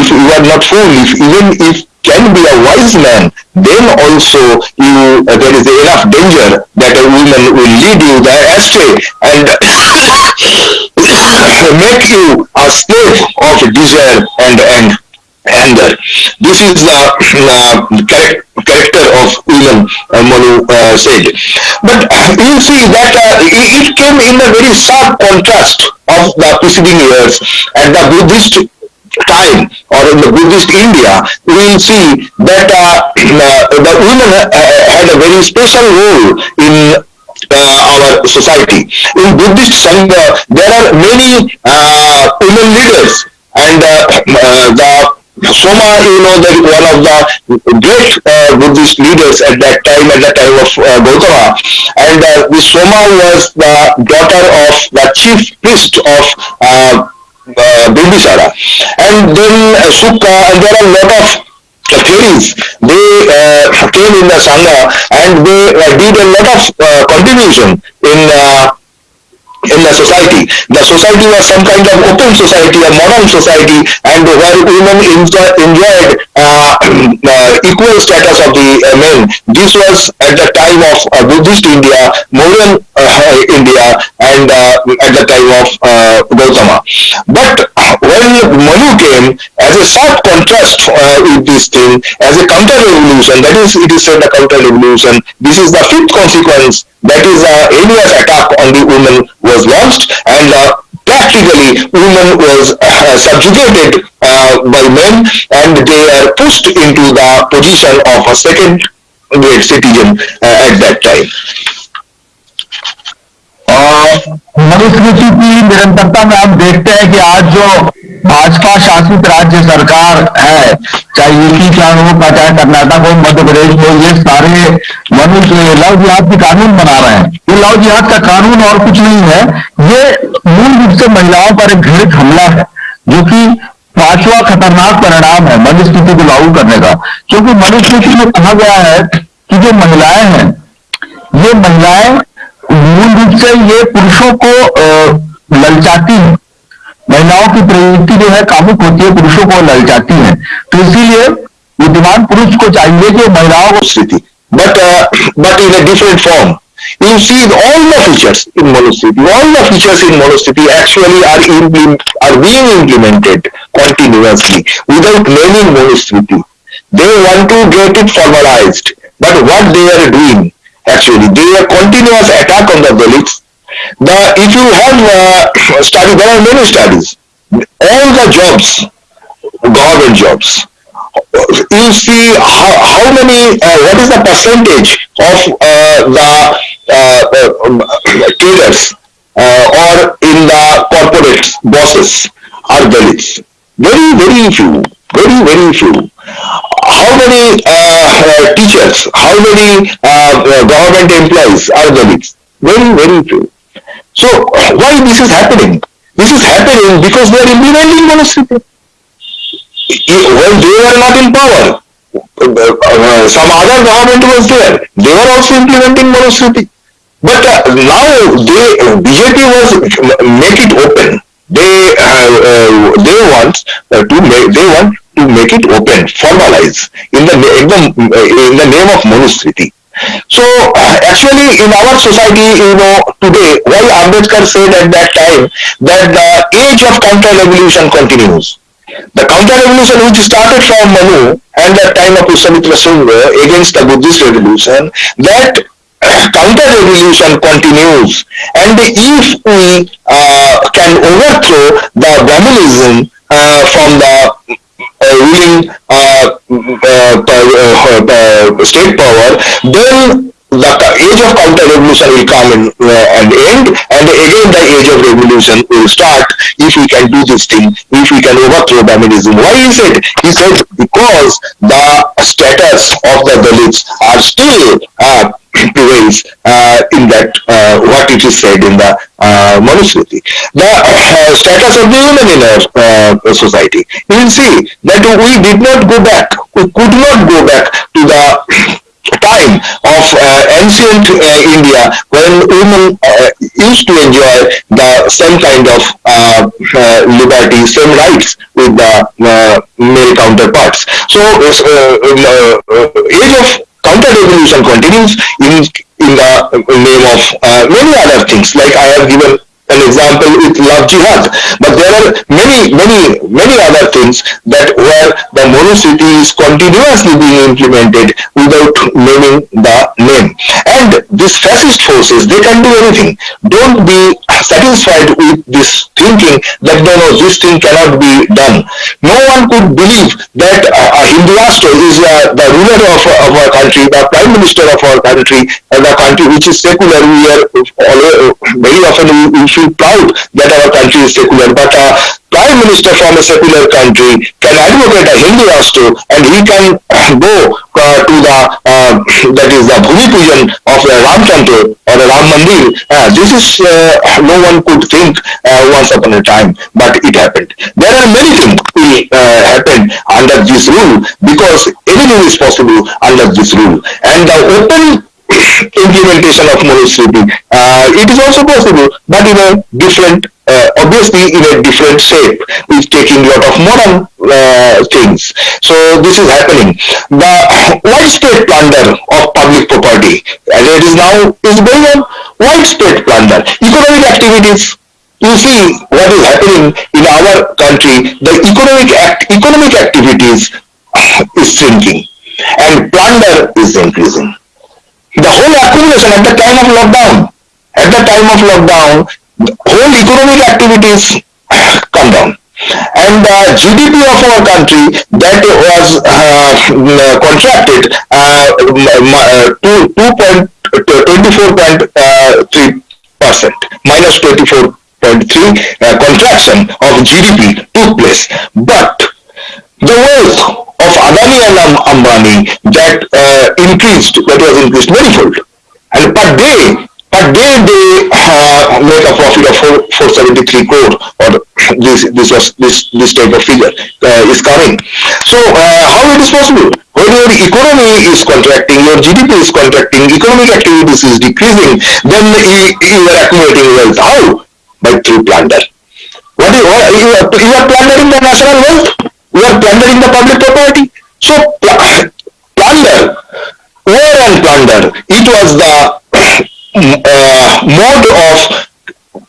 if you are not foolish, even if can be a wise man, then also you uh, there is enough danger that a woman will lead you there astray and make you a slave of desire and and anger. This is the uh, character of women, uh, Manu uh, said. But you see that uh, it came in a very sharp contrast of the preceding years and the Buddhist time or in the Buddhist India, we will see that uh, the women uh, had a very special role in uh, our society. In Buddhist Sangha, there are many uh, women leaders and uh, the Soma, you know, that one of the great uh, Buddhist leaders at that time, at the time of uh, Gautama. And uh, this Soma was the daughter of the chief priest of uh. And then uh, Sukha, and there are a lot of theories. They uh, came in the Sangha and they uh, did a lot of uh, contribution in uh, in the society. The society was some kind of open society, a modern society, and where women enjoy, enjoyed uh, uh, equal status of the uh, men. This was at the time of uh, Buddhist India, modern uh, India, and uh, at the time of Gautama. But when Manu came, as a sharp contrast uh, with this thing, as a counter revolution, that is, it is said a counter revolution. This is the fifth consequence. That is, uh, alias attack on the women was launched, and uh, practically women was uh, subjugated uh, by men, and they are pushed into the position of a second grade citizen uh, at that time. और मनुस्मृति की निरंतरता में हम देखते हैं कि आज जो भाजपा शासित राज्य सरकार है, चाहे यूपी, चाहे हो चाहे कर्नाटक हो, मध्य प्रदेश हो, ये सारे मनुष्य लव जिहाद के कानून बना रहे हैं। ये लव जिहाद का कानून और कुछ नहीं है। ये मूल रूप से महिलाओं पर एक घृणित हमला है, जो कि पांचवा खतरनाक परिणाम है मनुस्मृति को लागू करने का। क्योंकि मनुस्मृति में कहा गया है कि जो महिलाएँ हैं, ये महिलाएँ मूल रूप से ये पुरुषों को ललचाती है महिलाओं की प्रवृत्ति जो है कामुक होती है पुरुषों को ललचाती है तो इसीलिए बुद्धिमान पुरुष को चाहिए कि महिलाओं को स्थिति but but in a different form you see all the features in monostheity all the features in monostheity actually are in, are being implemented continuously without naming monostheity they want to get it formalized but what they are doing actually. They are continuous attack on the Dalits. The, if you have uh, studied, there are many studies. All the jobs, government jobs, you see how, how many, uh, what is the percentage of uh, the uh, uh, traders uh, or in the corporate bosses are Dalits. Very, very few. Very, very few how many uh, teachers, how many uh, government employees are Dalits? Very, very few. So why this is happening? This is happening because they are implementing Manusmriti. When they were not in power, uh, some other government was there. They were also implementing Manusmriti. But uh, now they BJP was make it open. They uh, uh, they want to make they want to make it open, formalize in the, in the, in the name of Manusmriti. So uh, actually in our society, you know, today, why Ambedkar said at that time that the age of counter-revolution continues. The counter-revolution which started from Manu and the time of Pushyamitra Sunga against the Buddhist revolution, that counter-revolution continues. And if we uh, can overthrow the Brahmanism uh, from the ruling uh, uh, uh, state power, then the age of counter revolution will come in, uh, and end and again the age of revolution will start if we can do this thing if we can overthrow Brahminism why is it he said because the status of the Dalits are still uh, prevails uh, in that uh, what it is said in the uh, Manusmriti. The uh, status of the women in our uh, society. You will see that we did not go back, we could not go back to the time of uh, ancient uh, India when women uh, used to enjoy the same kind of uh, uh, liberty, same rights with the uh, male counterparts. So, age of counter-revolution continues in, in the name of many other things, like I have given an example with love jihad. But there are many, many, many other things that where the Manusmriti is continuously being implemented without naming the name. And these fascist forces, they can do anything. Don't be satisfied with this thinking that no, no, this thing cannot be done. No one could believe that uh, Hinduastro is uh, the ruler of, of our country, the prime minister of our country, uh, the country which is secular. We are very often we, we feel proud that our country is secular, but a prime minister from a secular country can advocate a Hindu Rashtra and he can go uh, to the, uh, that is the Bhumi Pujan of a Ram Temple or a Ram Mandir. Uh, this is, uh, no one could think uh, once upon a time, but it happened. There are many things will uh, happen under this rule because anything is possible under this rule. And the open implementation of Manusmriti. Uh, it is also possible, but in a different, uh, obviously in a different shape, with taking a lot of modern uh, things. So this is happening. The widespread plunder of public property, as it is now, is going on widespread plunder. Economic activities, you see what is happening in our country, the economic act, economic activities is shrinking and plunder is increasing. The whole accumulation at the time of lockdown, at the time of lockdown, whole economic activities come down. And uh, GDP of our country that was uh, contracted uh, to 2.24.3 percent minus 24.3 uh, contraction of GDP took place. But the wealth of Adani and Ambani that uh, increased that was increased manifold. And per day but they they uh, a profit of 4, 473 crore or this this was this this type of figure uh, is coming. So uh, how it is possible? When your economy is contracting your gdp is contracting economic activities is decreasing then you, you are accumulating wealth. How? By through plunder what is what, you, are, you are plundering the national wealth you are plundering the public property. So plunder war and plunder. It was the uh, mode of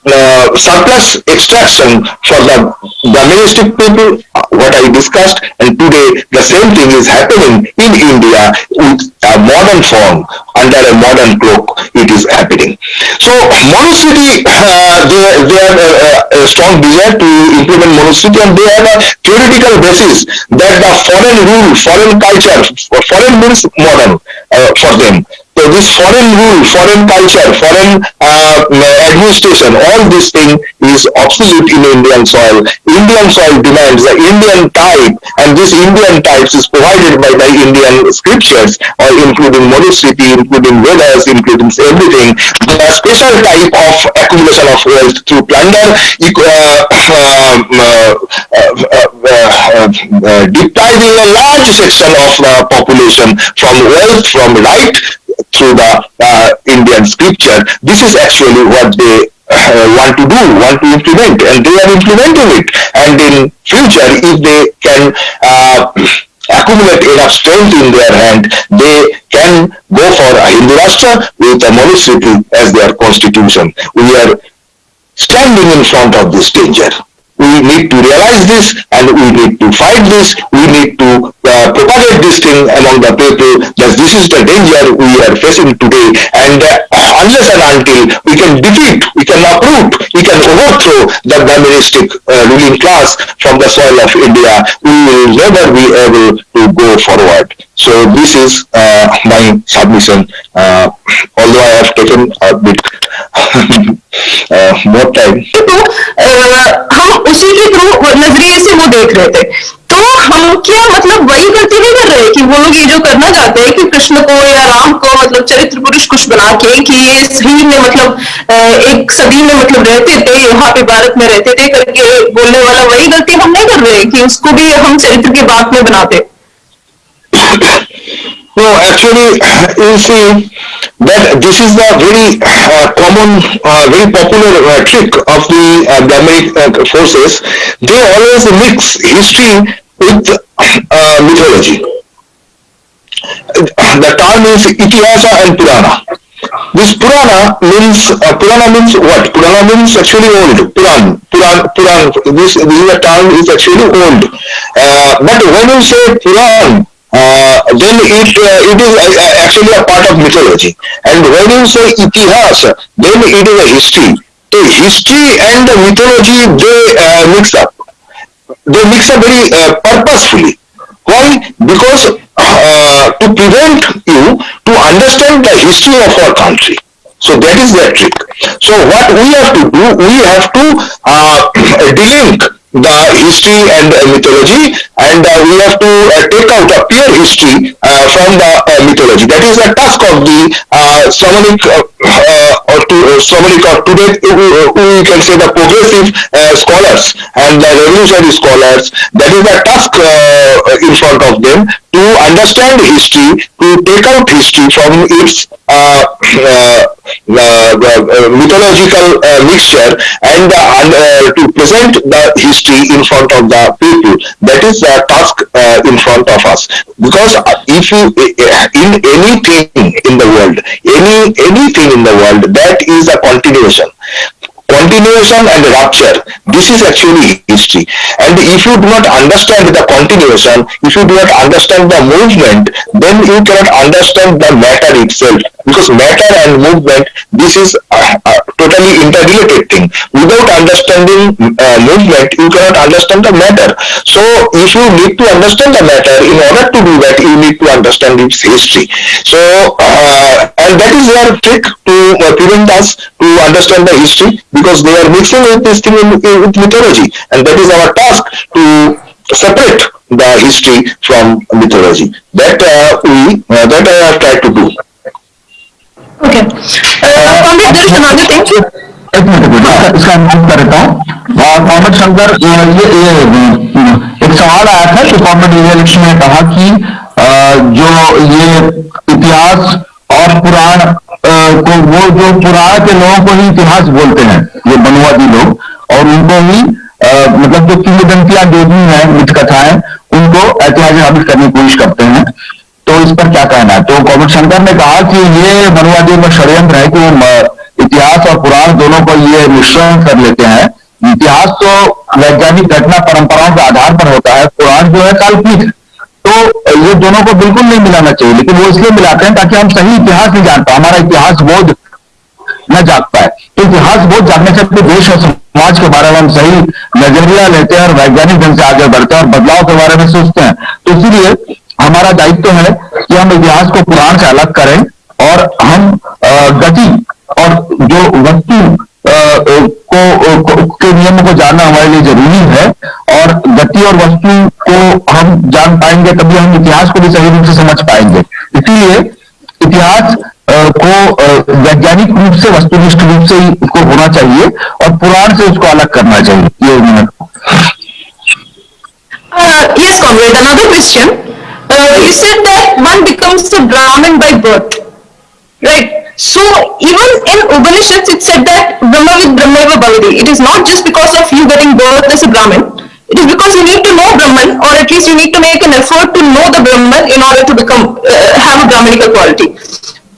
uh, surplus extraction for the domestic people, what I discussed, and today the same thing is happening in India with a modern form, under a modern cloak, it is happening. So Manusmriti, uh, they, they have a, a, strong desire to implement Manusmriti and they have a theoretical basis that the foreign rule, foreign culture, foreign means modern uh, for them so this foreign rule, foreign culture, foreign uh, administration, all this thing is obsolete in Indian soil. Indian soil demands the Indian type, and this Indian types is provided by the Indian scriptures, or including Manusmriti, including Vedas, including everything. The special type of accumulation of wealth through plunder, uh, uh, depriving a large section of the population from wealth, from right, through the uh, Indian scripture. This is actually what they uh, want to do, want to implement, and they are implementing it. And in future, if they can uh, accumulate enough strength in their hand, they can go for a Hindu Rashtra with a Manusmriti as their constitution. We are standing in front of this danger we need to realize this and we need to fight this. We need to uh, propagate this thing among the people that this is the danger we are facing today. And uh, unless and until we can defeat, we can uproot, we can overthrow the Brahmanistic uh, ruling class from the soil of India, we will never be able to go forward. So this is uh, my submission. Uh, although I have taken a bit uh, more time. तो हम उसी के through नज़रिए से वो देख रहे थे तो हम क्या मतलब वही गलती नहीं कर रहे कि वो लोग ये जो करना चाहते हैं कि कृष्ण को या राम को मतलब चरित्र पुरुष कुछ बना के कि ये सही में मतलब एक सदी में मतलब रहते थे यहाँ पे भारत में रहते थे करके बोलने वाला वही गलती हम नहीं कर रहे कि उसको भी हम चरित्र के बात में बनाते No, actually, you see that this is the very uh, common, uh, very popular uh, trick of the uh, Brahminic uh, forces. They always mix history with uh, mythology. The term is Itihasa and Purana. This Purana means uh, Purana means what? Purana means actually old. Puran, Puran, Puran. This this term is actually old. Uh, but when you say Puran, uh, then it uh, it is uh, actually a part of mythology. And when you say itihas, then it is a history. So history and the mythology they uh, mix up. They mix up very uh, purposefully. Why? Because to prevent you to understand the history of our country. So that is their trick. So what we have to do, we have to delink the history and uh, mythology and uh, we have to uh, take out a pure history uh, from the uh, mythology. That is the task of the uh, or to, Shamanic or today we can say the progressive scholars and the revolutionary scholars. That is the task in front of them to understand history, to take out history from its mythological mixture and to present the history in front of the people. That is the task uh, in front of us. Because uh, if you eh, eh, in anything in the world, any anything in the world, that is a continuation. Continuation and rupture. This is actually history. And if you do not understand the continuation, if you do not understand the movement, then you cannot understand the matter itself. Because matter and movement, this is a, a totally interrelated thing. Without understanding uh, movement, you cannot understand the matter. So if you need to understand the matter, in order to do that, you need to understand its history. So, uh, and that is their trick to uh, prevent us to understand the history because they are mixing with this thing in, in, with mythology. And that is our task to separate the history from mythology. That uh, we, uh, that I have tried to do. Okay. Uh, Pandit, there is another thing. एक minute इसका अनुरोध कर हूँ मोहम्मद शंकर ये ये ये, एक सवाल आया था कि कॉमेड इलेक्शन ने कहा कि जो ये इतिहास और पुराण अ, को वो जो पुराण के लोगों को ही इतिहास बोलते हैं, ये बनवादी लोग। और उनको ही मतलब जो किंवदंतियाँ जो भी हैं मिथ कथाएँ उनको ऐतिहासिक साबित करने की कोशिश करते हैं। तो इस पर क्या कहना है? तो कॉमेड शंकर ने कहा कि ये मनवादियों का षड्यंत्र है कि वो इतिहास और पुराण दोनों को ये मिश्रण कर लेते हैं। इतिहास तो वैज्ञानिक घटना परंपराओं के आधार पर होता है, पुराण जो है काल्पनिक। है तो ये दोनों को बिल्कुल नहीं मिलाना चाहिए, लेकिन वो इसलिए मिलाते हैं ताकि हम सही इतिहास नहीं जान पाए, हमारा इतिहास बोध न जाग पाए। तो इतिहास बोध जागने से अपने देश और समाज के बारे में हम सही नज़रिया लेते हैं और वैज्ञानिक ढंग से आगे बढ़ते हैं और बदलाव के बारे में सोचते हैं। तो इसीलिए हमारा दायित्व है कि हम इतिहास को पुराण से अलग करें और हम गति और जो वस्तु को, को नियमों को जानना हमारे लिए ज़रूरी है और गति और वस्तु को हम जान पाएँगे तभी हम इतिहास को भी सही रूप से समझ पाएँगे इसीलिए इतिहास को वैज्ञानिक रूप से वस्तुनिष्ठ रूप से ही उसको होना चाहिए और पुराण से उसको अलग करना चाहिए ये comrade, another question. Uh, you said that one becomes a Brahmin by birth, right? So even in Upanishads, it said that Brahmavid Brahmaiva Bhavati. It is not just because of you getting birth as a Brahmin. It is because you need to know Brahman, or at least you need to make an effort to know the Brahman in order to become uh, have a Brahminical quality.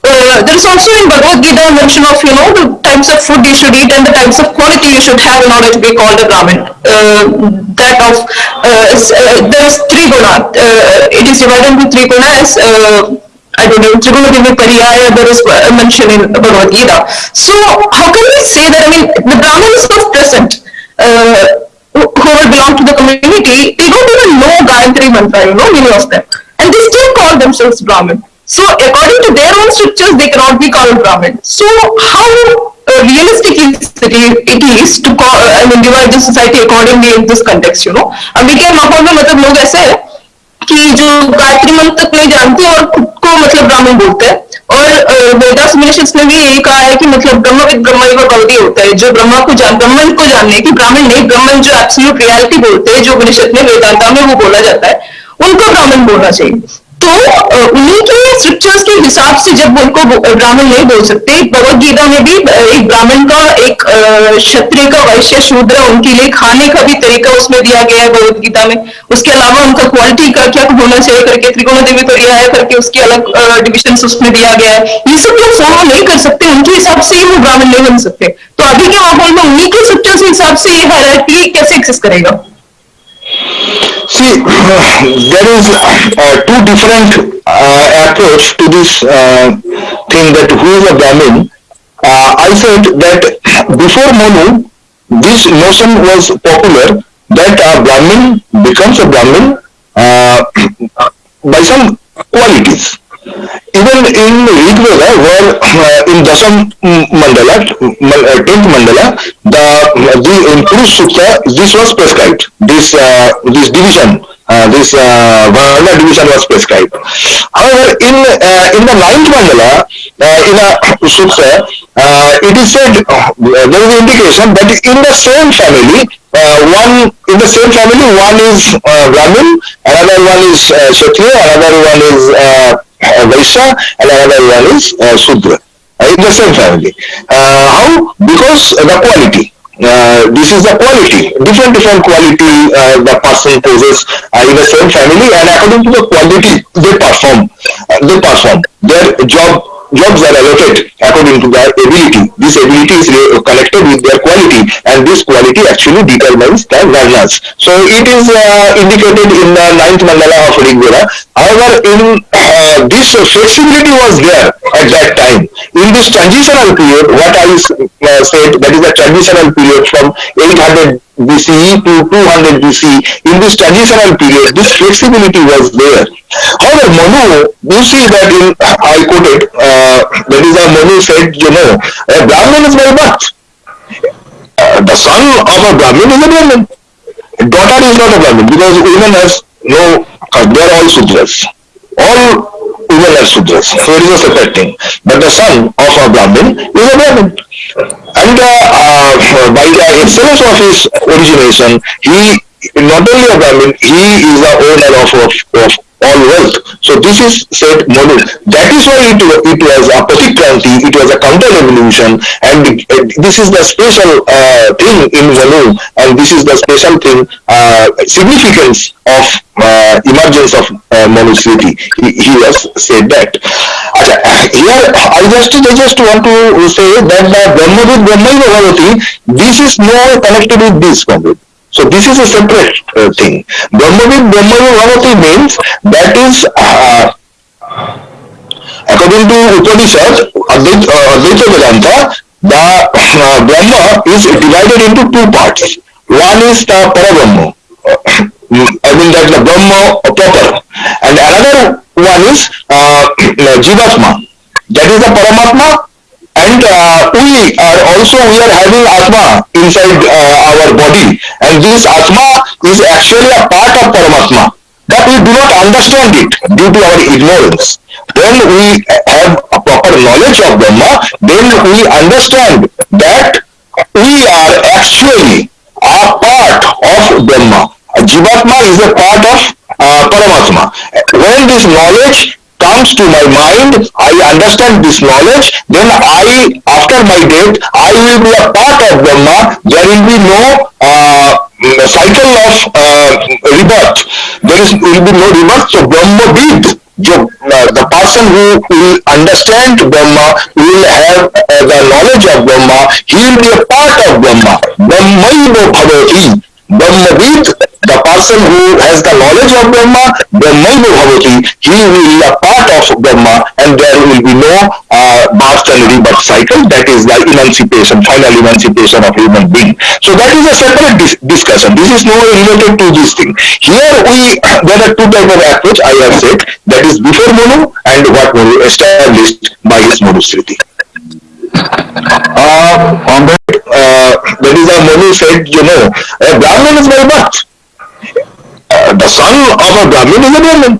Uh, there is also in Bhagavad Gita mention of you know the types of food you should eat and the types of quality you should have in order to be called a Brahmin. Uh, that of uh, uh, there is three guna. Uh, it is divided into three gunas. Uh, I don't know, Trigunadini Pariyaya, there is uh, mention in Bhagavad Gita. So how can we say that, I mean, the brahmins is not present, uh, who belong to the community, they don't even know Gayatri Mantra, you know, many of them. And they still call themselves Brahmin. So according to their own scriptures, they cannot be called Brahmin. So how uh, realistic is it, it is to call, uh, I mean, divide the society accordingly in this context, you know. Ambiya Mahol mein matlab log aise hai, कि जो गायत्री मंत्र तक नहीं जानते और खुद को मतलब ब्राह्मण बोलते हैं। और वेदास उपनिषद ने भी यही कहा है कि मतलब ब्रह्म विद ब्रह्म गौरी होता है। जो ब्रह्मा को जान, ब्रह्मन को जानने की ब्राह्मण नहीं ब्राह्मण जो एब्सोल्यूट रियलिटी बोलते हैं, जो उपनिषद में वेदांता में वो बोला जाता है, उनको ब्राह्मण बोलना चाहिए। तो उन्हीं के स्क्रिप्चर्स के हिसाब से जब उनको ब्राह्मण नहीं बोल सकते भगवत गीता में भी एक ब्राह्मण का एक क्षत्रिय का वैश्य शूद्र उनके लिए खाने का भी तरीका उसमें दिया गया है भगवत गीता में। उसके अलावा उनका क्वालिटी का क्या होना चाहिए करके, त्रिकोण देवी तो यह है करके उसके अलग डिविजन उसमें दिया गया है। ये सब लोग फॉलो नहीं कर सकते, उनके हिसाब से ही वो ब्राह्मण नहीं बन सकते। तो अभी के माहौल में उन्हीं के स्क्रिप्चर्स के हिसाब से ये हायरार्की कैसे एक्सेस करेगा? See, there is uh, two different uh, approach to this uh, thing that who is a Brahmin. Uh, I said that before Manu, this notion was popular that a Brahmin becomes a Brahmin uh, by some qualities. Even in Rig Veda, where uh, in Dasam Mandala, uh, 10th Mandala, the, the in Purush Sukta, this was prescribed. This uh, this division, uh, this uh, division was prescribed. However, in uh, in the ninth Mandala, uh, in a Sukta, uh, it is said uh, there is indication that in the same family, uh, one in the same family, one is uh, Brahmin, another one is uh, Kshatriya, another one is uh, uh, Vaishya, and another one is uh, Sudra. Uh, in the same family. Uh, how? Because the quality. Uh, this is the quality, different different quality uh, the person possesses uh, in the same family, and according to the quality they perform, they perform. Their job jobs are allotted according to their ability. this ability is connected with their quality, and this quality actually determines the varnas. So it is uh, indicated in the ninth mandala of Rig. However, in uh, this flexibility was there at that time. In this transitional period, what I uh, said, that is the transitional period from 800 BCE to 200 BCE. In this transitional period, this flexibility was there. However, Manu, you see that in, I quoted, uh, that is how Manu said, you know, a Brahmin is my birth. Uh, the son of a Brahmin is a Brahmin. Daughter is not a Brahmin because women has no, uh, they are all Sudras. All women are Sudras. So it is a separate thing. But the son of a Brahmin is a Brahmin. And uh, uh, by the excellence of his origination, he not only a Brahmin, he is the owner of, of, of all wealth. So this is said model. That is why it, it was a Pratikranti, it was a counter revolution, and this is the special uh, thing in Manu, and this is the special thing, uh, significance of uh, emergence of uh. He, he has said that. Here I just I just want to say that the Brahmavid Brahmaiva Bhavati, this is more connected with this Comrade. So this is a separate uh, thing. Brahmavid Brahmaiva Bhavati means that is uh, according to Upanishad, Advaita, uh, Vedanta, the uh, Brahma is divided into two parts. One is the Parabrahma, I mean that the Brahma proper, and another one is uh, Jivatma, that is the Paramatma, and uh, we are also we are having Atma inside uh, our body, and this Atma is actually a part of Paramatma, that we do not understand it due to our ignorance. When we have a proper knowledge of Brahma, then we understand that we are actually a part of Brahma. Jivatma is a part of uh, Paramatma. When this knowledge comes to my mind, I understand this knowledge, then I, after my death, I will be a part of Brahma. There will be no uh, cycle of uh, rebirth. There is will be no rebirth. So Brahma Vid, uh, the person who will understand Brahma, will have uh, the knowledge of Brahma, he will be a part of Brahma. Brahmaivo bhavati. Brahmavid, the person who has the knowledge of Brahma, Brahmaivo bhavati, he will be a part of Brahma and there will be no uh, and rebirth cycle. That is the emancipation, final emancipation of human being. So that is a separate dis discussion. This is not related to this thing. Here we, there are two types of approach I have said, that is before Manu and what Manu established by his Manusmriti. Uh, on that, uh, that is how Manu said, you know, a Brahmin is my birth. Uh, the son of a Brahmin is a Brahmin.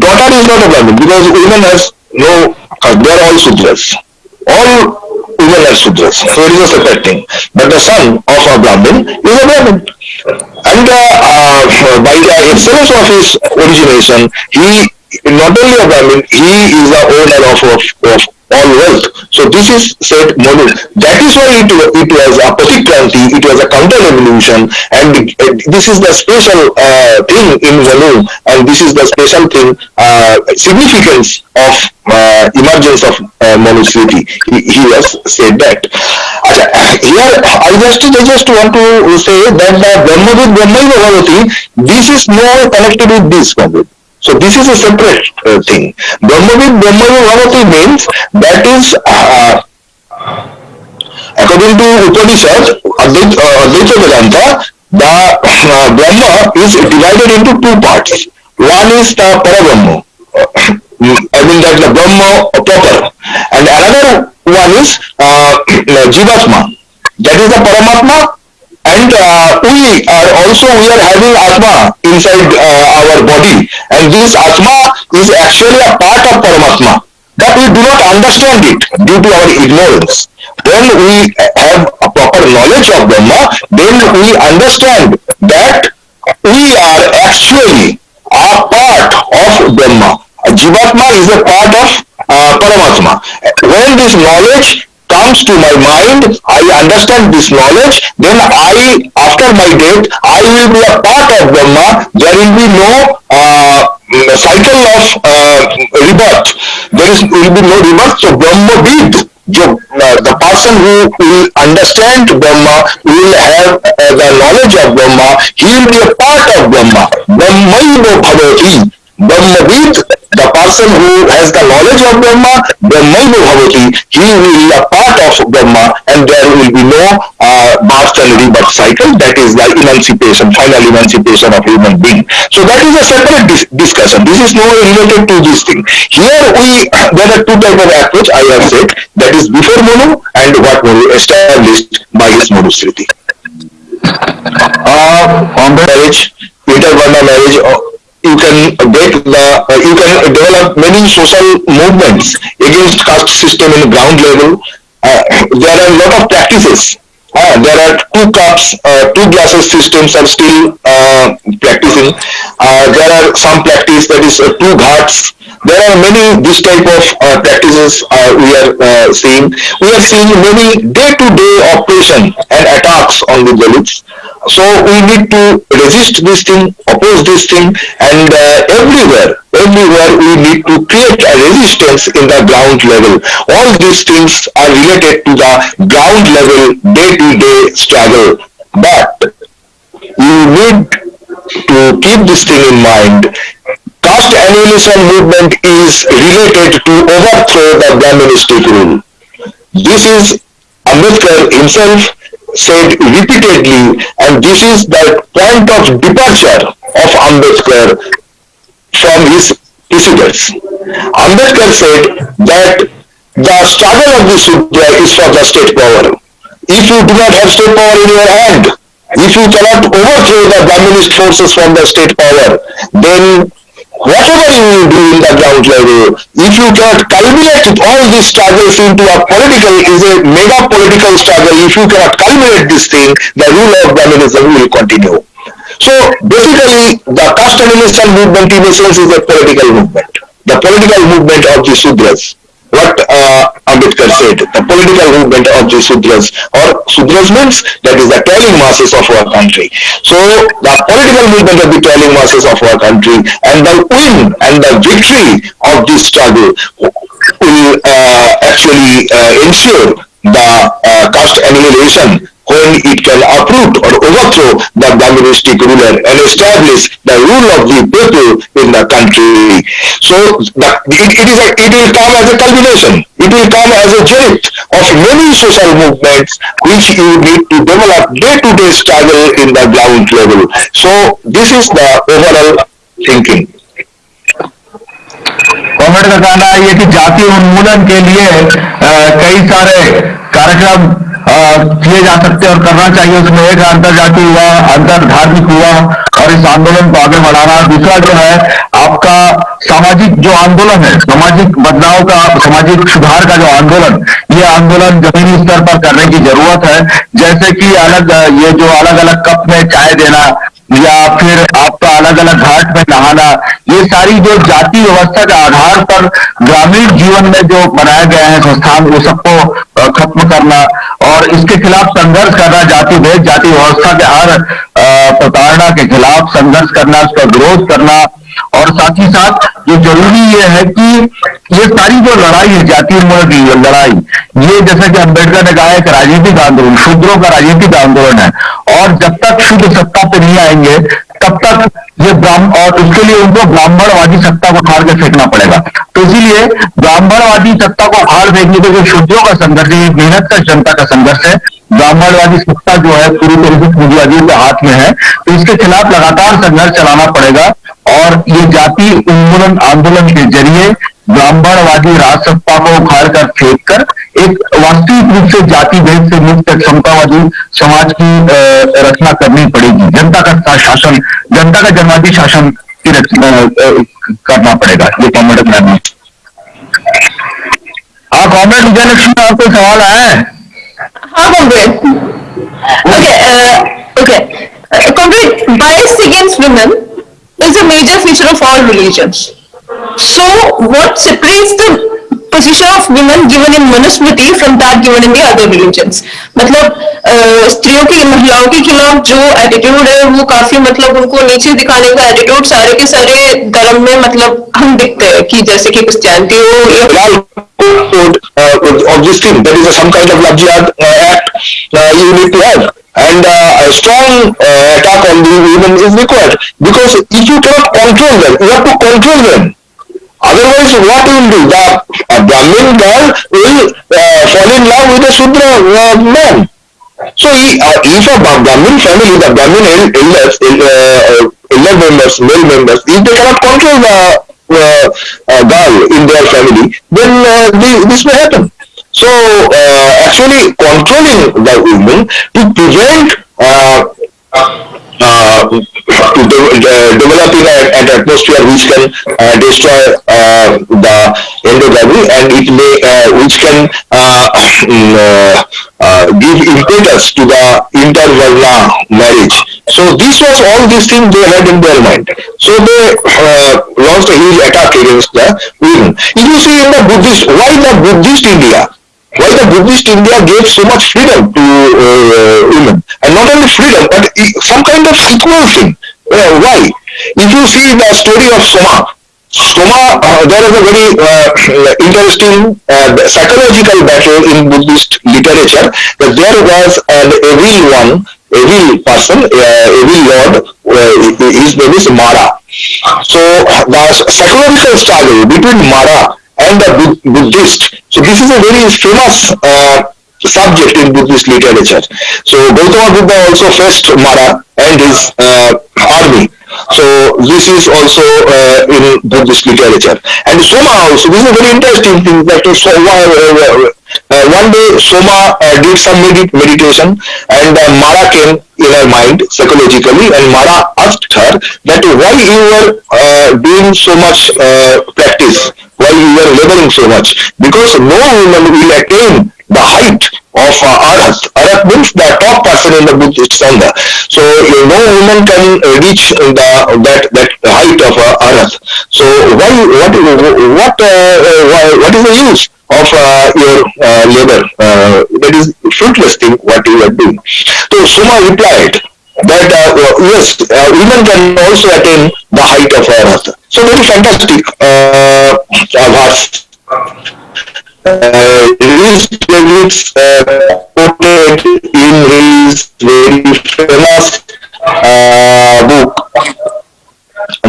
Daughter is not a Brahmin because women has no, uh, they are all Sudras. All women are Sudras. So it is a separate thing. But the son of a Brahmin is a Brahmin. And uh, uh, by the excellence of his origination, he not only a Brahmin, he is the owner of, of, of all wealth. So this is said model. That is why it, it was a Pratikranti, it was a counter revolution, and this is the special uh, thing in Manu, and this is the special thing, uh, significance of uh, emergence of uh, Manusmriti. He, he has said that. Here I just I just want to say that the Brahmavid Brahmaiva Bhavati, this is more connected with this Comrade. So this is a separate uh, thing. Brahmavid Brahmaiva Bhavati means that is uh, according to Upanishad, Advaita, uh, Advaita Vedanta, the uh, Brahma is divided into two parts. One is the Parabrahma, I mean that the Brahma proper, and another one is uh, Jivatma, that is the Paramatma and uh, we are also we are having atma inside uh, our body. And this atma is actually a part of paramatma. That we do not understand it due to our ignorance. When we have a proper knowledge of brahma then we understand that we are actually a part of brahma. Jivatma is a part of uh, paramatma. When this knowledge comes to my mind, I understand this knowledge, then I, after my death, I will be a part of Brahma. There will be no uh, cycle of uh, rebirth. There is will be no rebirth. So Brahma Vid, जो the person who will understand Brahma will have uh, the knowledge of Brahma he will be a part of Brahma Brahmaivo bhavati Brahmavid the person who has the knowledge of Brahma Brahmaivo bhavati he will be a part of Brahma and there will be no uh, birth and rebirth cycle that is the emancipation final emancipation of human being. So that is a separate dis discussion. This is not related to this thing. Here we there are two type of approach I have said. That is before Monu and what Monu established by his Manusmriti. Uh, on the Marriage, intervarna marriage, uh, you can get the, uh, you can develop many social movements against caste system in ground level. Uh, there are a lot of practices. Uh, there are two cups, uh, two glasses systems are still uh, practicing. Uh, there are some practice that is uh, two ghats. There are many this type of uh, practices we are seeing. We are seeing many day-to-day operation and attacks on the Dalits. So we need to resist this thing, oppose this thing, and everywhere, everywhere we need to create a resistance in the ground level. All these things are related to the ground level day-to-day struggle. But you need to keep this thing in mind. Caste annihilation movement is related to overthrow the Brahmanistic rule. This is Ambedkar himself said repeatedly and this is the point of departure of Ambedkar from his precedents. Ambedkar said that the struggle of the Sudra is for the state power. If you do not have state power in your hand, if you cannot overthrow the Brahminist forces from the state power, then whatever you do in the ground level, if you cannot culminate all these struggles into a political, is a mega political struggle, if you cannot culminate this thing, the rule of Brahminism will continue. So basically, the caste movement in a sense is a political movement. The political movement of the Sudras. What uh, Ambedkar said, the political movement of the Sudras or Sudras means that is the toiling masses of our country. So the political movement of the toiling masses of our country and the win and the victory of this struggle will uh, actually uh, ensure the uh, caste annihilation when it can uproot or overthrow the Brahministic ruler and establish the rule of the people in the country. So the, it, it is a, it will come as a culmination. It will come as a zenith of many social movements which you need to develop day-to-day struggle in the ground level. So this is the overall thinking. कॉमेड का कहना है ये कि जाति उन्मूलन के लिए अ, कई सारे कार्यक्रम अ, किए जा सकते और करना चाहिए। उसमें एक अंतर जाति हुआ अंतर धार्मिक हुआ और इस आंदोलन को आगे बढ़ाना। दूसरा जो है, आपका सामाजिक जो आंदोलन है, सामाजिक बदलाव का, सामाजिक सुधार का जो आंदोलन, ये आंदोलन जमीनी स्तर पर करने की ज़रूरत है। जैसे कि अलग, ये जो अलग अलग कप में चाय देना या फिर आपका अलग अलग घाट में नहाना, ये सारी जो जाति व्यवस्था के आधार पर ग्रामीण जीवन में जो बनाए गए हैं संस्थान, वो सबको खत्म करना और इसके खिलाफ संघर्ष करना जाति भेद जाति व्यवस्था के हर प्रताड़ना के खिलाफ संघर्ष करना, उसका विरोध करना और साथ ही साथ जो ज़रूरी ये है कि ये सारी जो लड़ाई है जाति उन्मूलन की लड़ाई, ये जैसा कि अंबेडकर ने कहा एक राजनीतिक आंदोलन, शूद्रों का राजनीतिक आंदोलन है और जब तक शुद्ध सत्ता पे नहीं आएँगे, तब तक ये ब्राह्मण और उसके लिए उनको ब्राह्मणवादी सत्ता को उखाड़ के फेंकना पड़ेगा। तो इसीलिए ब्राह्मणवादी सत्ता को उखाड़ फेंकने के लिए शूद्रों का संघर्ष है मेहनत का, जनता का संघर्ष है। ब्राह्मणवादी सत्ता जो है पूरी तरीके से पूंजीवादियों के हाथ में है। तो इसके खिलाफ लगातार संघर्ष चलाना पड़ेगा और ये जाति उन्मूलन आंदोलन के ज़रिए ब्राह्मणवादी राजसत्ता को उखाड़ कर फेंक कर एक वास्तविक रूप से जाति भेद से मुक्त क्षमतावादी समाज की रचना करनी पड़ेगी। जनता का शासन, जनता का जनवादी शासन की रचना करना पड़ेगा। ये कॉमेड है। हाँ कॉमेड विजयलक्ष्मी आपको सवाल आया है? हाँ comrade. Okay, uh, okay. Uh, comrade, bias against women is a major feature of all religions. So, what separates the position of women given in manusmriti from that given in the other religions. मतलब, matlab स्त्रियों की, महिलाओं के खिलाफ जो attitude है, वो काफ़ी मतलब उनको नीचे दिखाने का एटीट्यूड सारे के सारे धर्म में मतलब हम दिखते हैं कि जैसे कि कुछ जानती हो obviously Otherwise, what will do? The Brahmin girl will uh, fall in love with a Shudra uh, man. So, he, uh, if a Bra- Brahmin family, the Brahmin el- elders, el- uh, uh, elder members, male members, if they cannot control the uh, uh, girl in their family, then uh, the, this may happen. So, uh, actually controlling the women to prevent uh, uh, to de- uh, developing an atmosphere which can uh, destroy uh, the endogamy and it may uh, which can uh, mm, uh, uh, give impetus to the intervarna marriage. So this was all these things they had in their mind. So they uh, launched a huge attack against the women. If you see in the Buddhist, why the Buddhist India? Why the Buddhist India gave so much freedom to uh, women, and not only freedom, but some kind of equal thing. Uh, why? If you see the story of Soma, Soma, uh, there is a very uh, interesting uh, psychological battle in Buddhist literature that there was an evil one, evil person, uh, evil lord, uh, his name is Mara. So the psychological struggle between Mara and the Buddhist. So this is a very famous uh, subject in Buddhist literature. So Gautama Buddha also faced Mara and his uh, army. So this is also uh, in Buddhist literature. And Soma also, this is a very interesting thing that so, uh, uh, one day Soma uh, did some medit- meditation and uh, Mara came in her mind psychologically and Mara asked her that why you were uh, doing so much uh, practice, why you were laboring so much because no woman will attain the height of uh. Arhat means the top person in the Buddhist Sangha. So no woman can uh, reach the that that height of uh. So why what what uh, why- what is the use of uh, your uh, labor? Uh, that is fruitless thing what you are doing. So Soma replied that uh, yes, women can also attain the height of Arhat. So very fantastic. Uh, uh, verse uh, quoted in his very famous uh, book.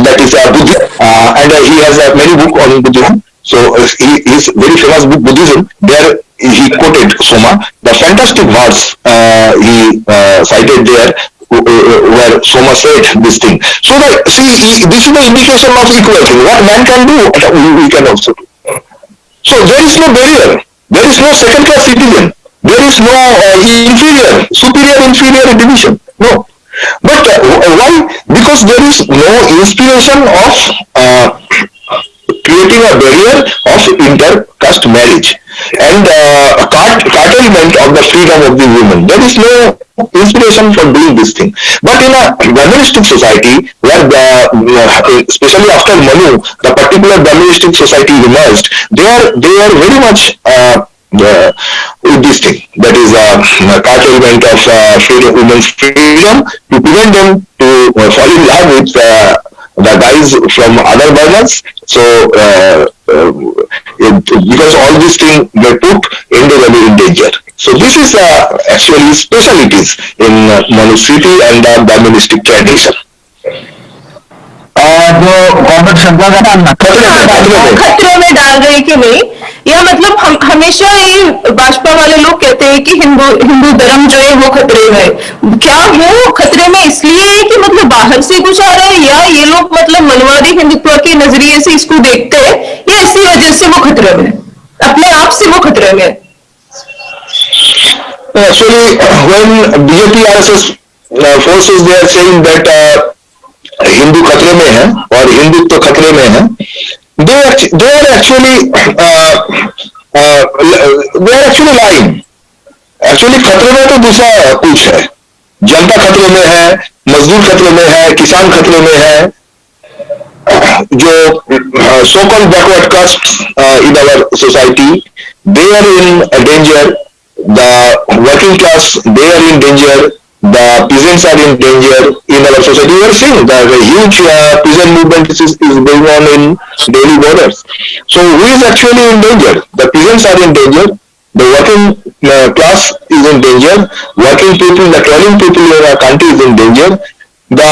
That is uh, Buddhism. Uh, and uh, he has uh, many book on Buddhism. So uh, he, his very famous book Buddhism there he quoted Soma. The fantastic verse he cited there uh, uh, where Soma said this thing so the, see this is the indication of equality what man can do we, we can also do so there is no barrier. There is no second class citizen. There is no uh, inferior, superior, inferior division. No. But uh, why? Because there is no inspiration of uh, creating a barrier of inter-caste marriage and uh, cart- of the freedom of the women. There is no inspiration for doing this thing. But in a Brahmanistic society, where the, uh, especially after Manu, the particular Brahmanistic society emerged, they are they are very much uh, uh, this thing that is uh, curtailment of uh, freedom, women's freedom to prevent them to uh, fall in love with uh, the guys from other varnas. So uh, uh, it, because all these things they put endogamy in danger. So this is uh, actually specialities in uh, and the Brahmanistic tradition. और जो government शंका का ना खतरे में खतरे में डाल रही कि नहीं? या मतलब हम हमेशा ये भाजपा वाले लोग कहते हैं कि हिंदू हिंदू धर्म जो है वो खतरे में है। क्या वो खतरे में इसलिए है कि मतलब बाहर से कुछ आ रहा है या ये लोग मतलब मनवादी हिंदुत्व के नज़रिए से इसको देखते हैं? या इसी वजह से वो खतरे में अपने आप से वो खतरे में actually Actually, BJP forces they are saying that uh, Hindu खतरे में है और हिंदुत्व तो खतरे में है। They are actually they are actually line actually खतरे में तो दूसरा कुछ है। जनता खतरे में है, मजदूर खतरे में है, किसान खतरे में है। जो so called backward caste in our society they are in danger the working class they are in danger the peasants are in danger in our society. We are seeing that a huge uh, peasant movement is, is going on in Delhi borders. So who is actually in danger? The peasants are in danger. The working uh, class is in danger. Working people, the toiling people in our country is in danger. The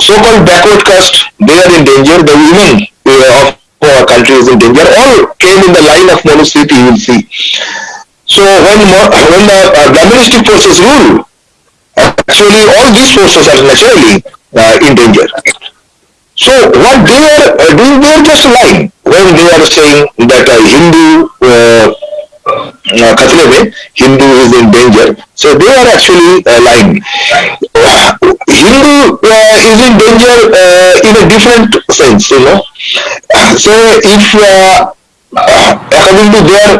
so-called backward caste, they are in danger. The women uh, of our country is in danger. All came in the line of monostheity, you will see. So when, when the uh, Brahmanistic forces rule, Actually, all these sources are naturally uh, in danger. So what they are uh, doing, they are just lying when they are saying that uh, Hindu uh, uh Hindu is in danger. So they are actually uh, lying. Hindu is in danger in a different sense, you know. So if according to their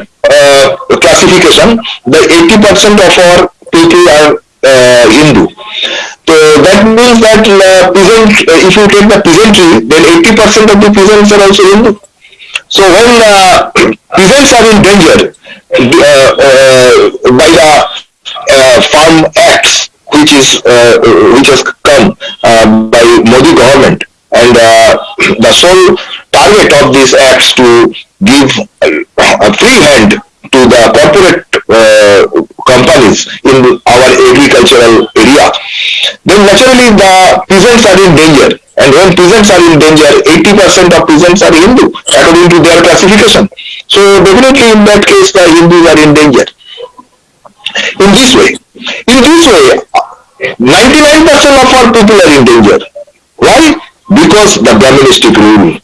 classification, the 80% of our people are uh, Hindu. So that means that uh, peasant, uh, if you take the peasantry, then 80% of the peasants are also Hindu. So when uh, peasants are in danger uh, uh, by the farm acts, which is which has come by Modi government, and the sole target of these acts to give a free hand to the corporate uh, companies in our agricultural area, then naturally the peasants are in danger. And when peasants are in danger, 80% of peasants are Hindu according to their classification. So definitely in that case, the Hindus are in danger. In this way, in this way, 99% of our people are in danger. Why? Because the Brahmanistic rule.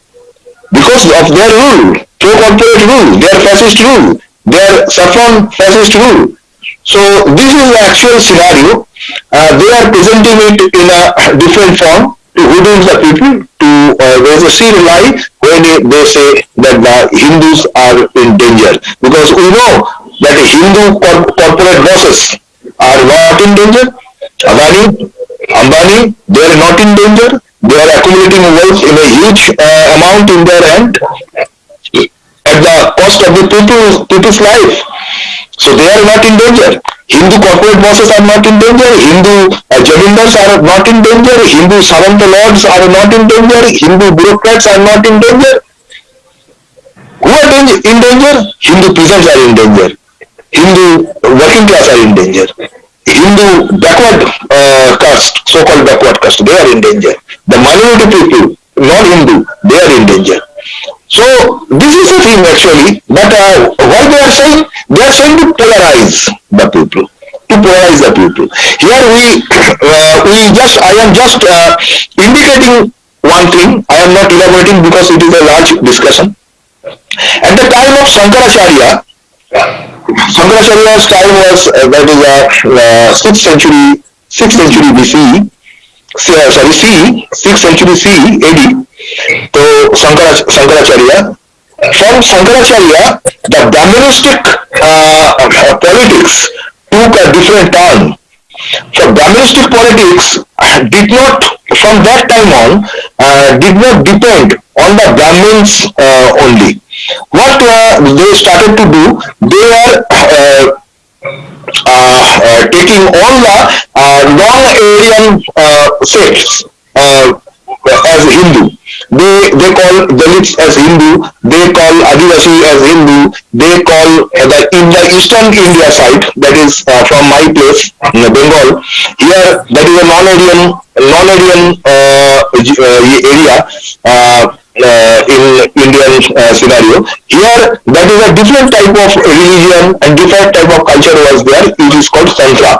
Because of their rule, pro-corporate rule, their fascist rule, their saffron fascist rule. So this is the actual scenario. Uh, they are presenting it in a different form to hoodwink the people. To uh, there is a serial lie when they, say that the Hindus are in danger because we know that Hindu cor- corporate bosses are not in danger. Adani, Ambani, they are not in danger. They are accumulating wealth in a huge uh, amount in their hand cost of the people, people's life. So they are not in danger. Hindu corporate bosses are not in danger. Hindu uh, jamindars are not in danger. Hindu Saranta lords are not in danger. Hindu bureaucrats are not in danger. Who are in danger? Hindu peasants are in danger. Hindu working class are in danger. Hindu backward uh, caste, so-called backward caste, they are in danger. The minority people, non-Hindu, they are in danger. So this is the thing actually, but uh, what they are saying, they are saying to polarize the people, to polarize the people. Here we, uh, we just, I am just uh, indicating one thing, I am not elaborating because it is a large discussion. At the time of Shankaracharya, Shankaracharya's time was, uh, that is uh, 6th century, 6th century BCE, uh, sorry C, 6th century C AD. So Sankara, Sankaracharya. From Sankaracharya, the Brahmanistic uh, uh, politics took a different turn. So Brahmanistic politics uh, did not, from that time on, uh, did not depend on the Brahmins uh, only. What they started to do, they are taking all the uh, non-Aryan uh, sects uh, as Hindu. They they call Dalits as Hindu. They call Adivasi as Hindu. They call uh, the in the eastern India side that is uh, from my place, Bengal. Here that is a non-Aryan non-Aryan uh, uh, area. Uh, in Indian uh, scenario. Here, that is a different type of religion and different type of culture was there. It is called Tantra.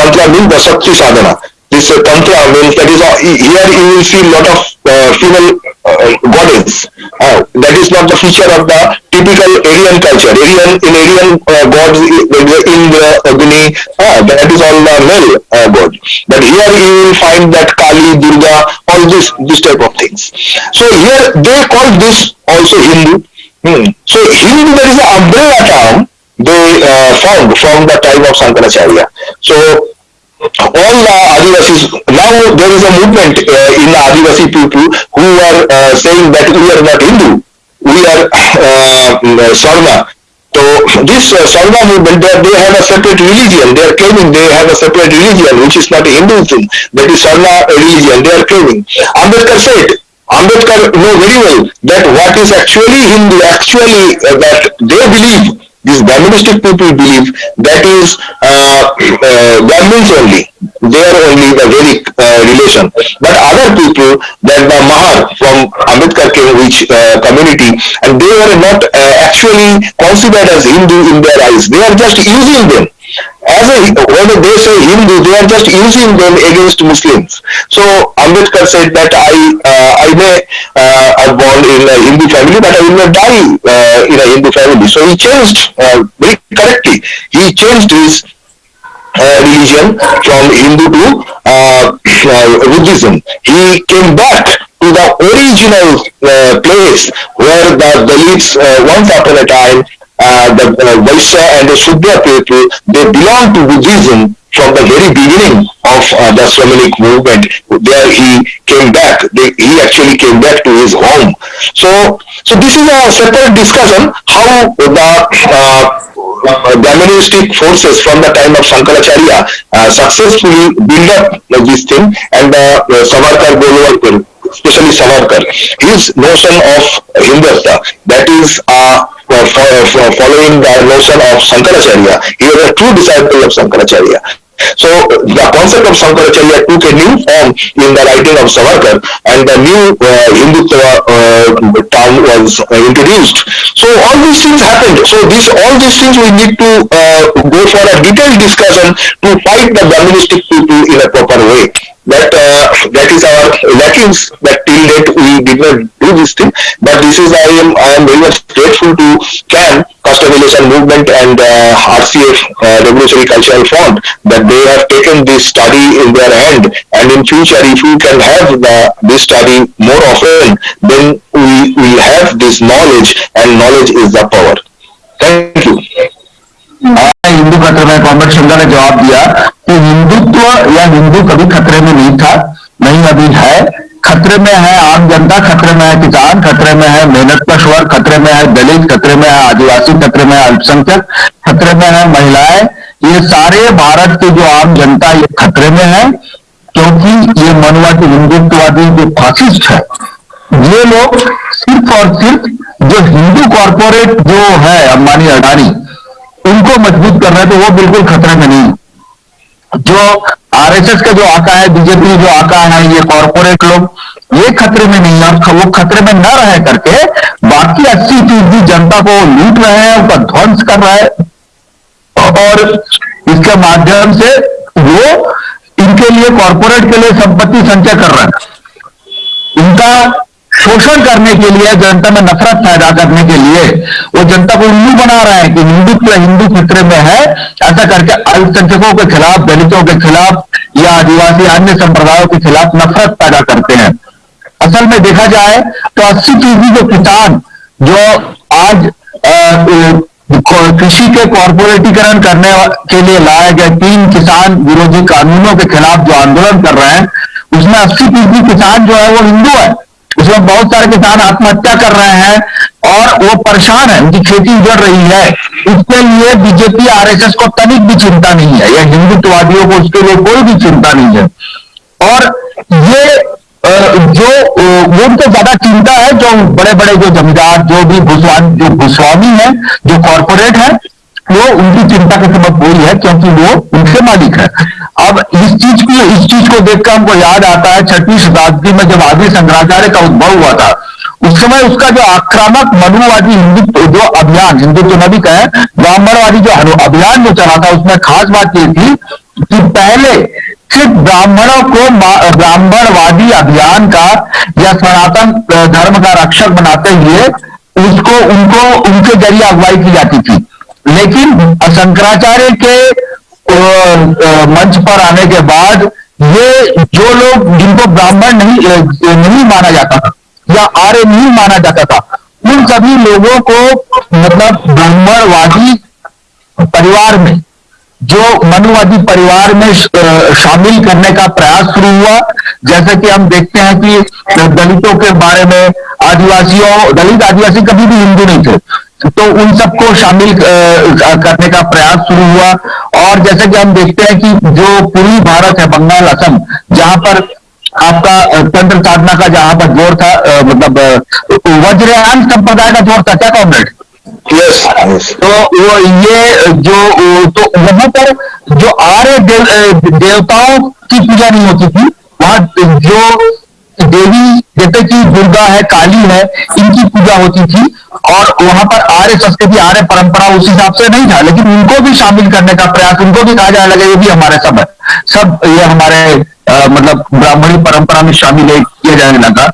Tantra means the Shakti sadhana. This uh, Tantra means that is uh, here you will see lot of uh, female uh, goddess. Uh, that is not the feature of the typical Aryan culture. Aryan in Aryan uh, gods, a Indra, Agni, uh, that is all the male uh, god. But here you will find that Kali, Durga, all this this type of things. So here they call this also Hindu. Hmm. So Hindu there is an umbrella term they uh, found from the time of Shankaracharya. So all the Adivasis, now there is a movement uh, in the Adivasi people who are uh, saying that we are not Hindu, we are uh, Sarna. So this uh, movement, they, they have a separate religion. They are claiming they have a separate religion, which is not Hinduism. That is Sarna religion. They are claiming. Ambedkar said, Ambedkar know very well that what is actually Hindu, actually uh, that they believe, these Brahmanistic people believe that is uh, uh, Brahmins only. They are only the Vedic uh, relation. But other people, that the Mahar from Ambedkar which uh, community, and they were not uh, actually considered as Hindu in their eyes. They are just using them as a they say Hindu, they are just using them against Muslims. So Ambedkar said that I uh, I may uh, are born in a Hindu family, but I will not die uh, in a Hindu family. So he changed uh, very correctly. He changed his uh, religion from Hindu to uh, uh, Buddhism. He came back to the original uh, place where the Dalits uh, once upon a time uh, the uh, Vaishya and the Shudra people, they belong to Buddhism from the very beginning of uh, the Sramanic movement. There he came back. They, he actually came back to his home. So, so this is a separate discussion how the uh, uh, forces from the time of Shankaracharya uh, successfully build up uh, this thing and uh, uh, Savarkar Golwalkar, especially Savarkar, his notion of Hindutva, that is uh, following the notion of Shankaracharya. He was a true disciple of Shankaracharya. So the concept of Shankaracharya took a new form in the writing of Savarkar and the new uh, Hindutva uh, term was uh, introduced. So all these things happened. So this all these things we need to uh, go for a detailed discussion to fight the Brahmanistic people in a proper way that uh, that is our lacking that till date we did not do this thing. But this is i am i am very much grateful to can custom relation movement and uh, rcf uh, revolutionary cultural front that they have taken this study in their hand. And in future if we can have the, this study more often then we we have this knowledge and knowledge is the power. Thank you. Hindu खतरे में जवाब दिया हिंदुत्व या हिंदू कभी खतरे में नहीं था नहीं अभी है खतरे में है आम जनता खतरे में है किसान खतरे में है मेहनत स्वर खतरे में है दलित खतरे में है आदिवासी खतरे में है अल्पसंख्यक खतरे में है महिलाएँ ये सारे भारत की जो आम जनता ये खतरे में है क्योंकि ये मनवादी हिंदुत्ववादी जो फासिस्ट है ये लोग सिर्फ़ और सिर्फ़ जो हिंदू कॉरपोरेट जो है अंबानी अडानी उनको मज़बूत कर रहे हैं तो वो बिल्कुल खतरे में नहीं जो आरएसएस का जो आका है बीजेपी जो आका है, ये कॉरपोरेट लोग, ये खतरे में नहीं है और वो खतरे में न रह करके बाकी अस्सी फ़ीसदी जनता को लूट रहे हैं उनका ध्वंस कर रहे हैं। और इसके माध्यम से वो इनके लिए कॉरपोरेट के लिए संपत्ति संचय कर रहे हैं। इनका शोषण करने के लिए, जनता में नफरत पैदा करने के लिए, वो जनता को उल्लू बना रहे हैं कि हिंदुत्व हिंदू खतरे में है, ऐसा करके अल्पसंख्यकों के खिलाफ, दलितों के खिलाफ या आदिवासी अन्य संप्रदायों के खिलाफ नफरत पैदा करते हैं। असल में देखा जाए तो अस्सी फ़ीसदी जो किसान, जो आज कृषि के कॉरपोरेटीकरण करने के लिए लाए गए तीन किसान विरोधी कानूनों के खिलाफ जो आंदोलन कर रहे हैं, उसमें अस्सी फ़ीसदी किसान जो है वो हिंदू है। उसमें बहुत सारे किसान आत्महत्या कर रहे हैं और वो परेशान है, उनकी खेती उजड़ रही है। इसके लिए बीजेपी, आरएसएस को तनिक भी चिंता नहीं है, या हिंदुत्ववादियों को उसके लिए कोई भी चिंता नहीं है। और ये जो वो उनको ज़्यादा चिंता है, जो बड़े बड़े जो जमींदार, जो भी भूस्वामी जो भूस्वामी है, जो कॉरपोरेट है वो उनकी चिंता का सबक वही है क्योंकि वो उनके मालिक है। अब इस चीज़ को, इस चीज़ को देखकर हमको याद आता है छठवीं शताब्दी में जब आदि शंकराचार्य का उद्भव हुआ था, उस समय उसका जो आक्रामक मनुवादी हिंदुत्व, जो अभियान, हिंदुत्व नबी का है ब्राह्मणवादी जो अभियान जो चला था, उसमें खास बात ये थी कि पहले सिर्फ़ ब्राह्मणों को ब्राह्मणवादी अभियान का या सनातन धर्म का रक्षक बनाते हुए उसको, उनको, उनके ज़रिए अगुवाई की जाती थी। लेकिन शंकराचार्य के मंच पर आने के बाद ये जो लोग जिनको ब्राह्मण नहीं नहीं माना जाता था, या आर्य नहीं माना जाता था, उन सभी लोगों को मतलब ब्राह्मणवादी परिवार में, जो मनुवादी परिवार में शामिल करने का प्रयास शुरू हुआ। जैसे कि हम देखते हैं कि दलितों के बारे में आदिवासियों, दलित आदिवासी कभी भी हिंदू नहीं थे। तो उन सबको शामिल करने का प्रयास शुरू हुआ। और जैसे कि हम देखते हैं कि जो पूरी भारत है बंगाल असम जहाँ पर आपका तंत्र साधना का जहाँ पर ज़ोर था मतलब वज्रयान संप्रदाय का ज़ोर था क्या कॉमरेड? यस तो वो ये जो तो वहाँ पर जो आर्य देव, देवताओं की पूजा नहीं होती थी वहाँ जो देवी जैसे कि दुर्गा है काली है इनकी पूजा होती थी और वहाँ पर आर्य संस्कृति आर्य परंपरा उस हिसाब से नहीं था लेकिन उनको भी शामिल करने का प्रयास उनको भी कहा जाने लगा ये भी हमारे सब है। सब ये हमारे आ, मतलब ब्राह्मणी परंपरा में शामिल किया जाने लगा।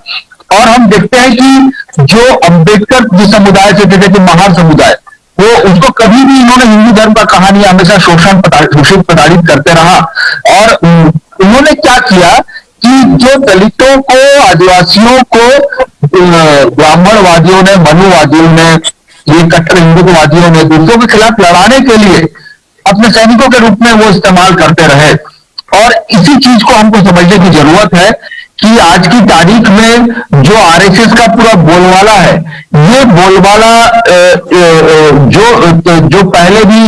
और हम देखते हैं कि जो अंबेडकर जिस समुदाय से थे कि महार समुदाय वो उसको कभी भी इन्होंने हिंदू धर्म का कहानी हमेशा शोषण शोषित प्रताड़ित करते रहा। और उन्होंने क्या किया जो दलितों को, आदिवासियों को ब्राह्मणवादियों ने, मनुवादियों ने, ये कट्टर हिंदुत्ववादियों ने, दूसरों के खिलाफ लड़ाने के लिए अपने सैनिकों के रूप में वो इस्तेमाल करते रहे। और इसी चीज़ को हमको समझने की ज़रूरत है कि आज की तारीख में जो आरएसएस का पूरा बोलवाला है, ये बोलवाला जो जो पहले भी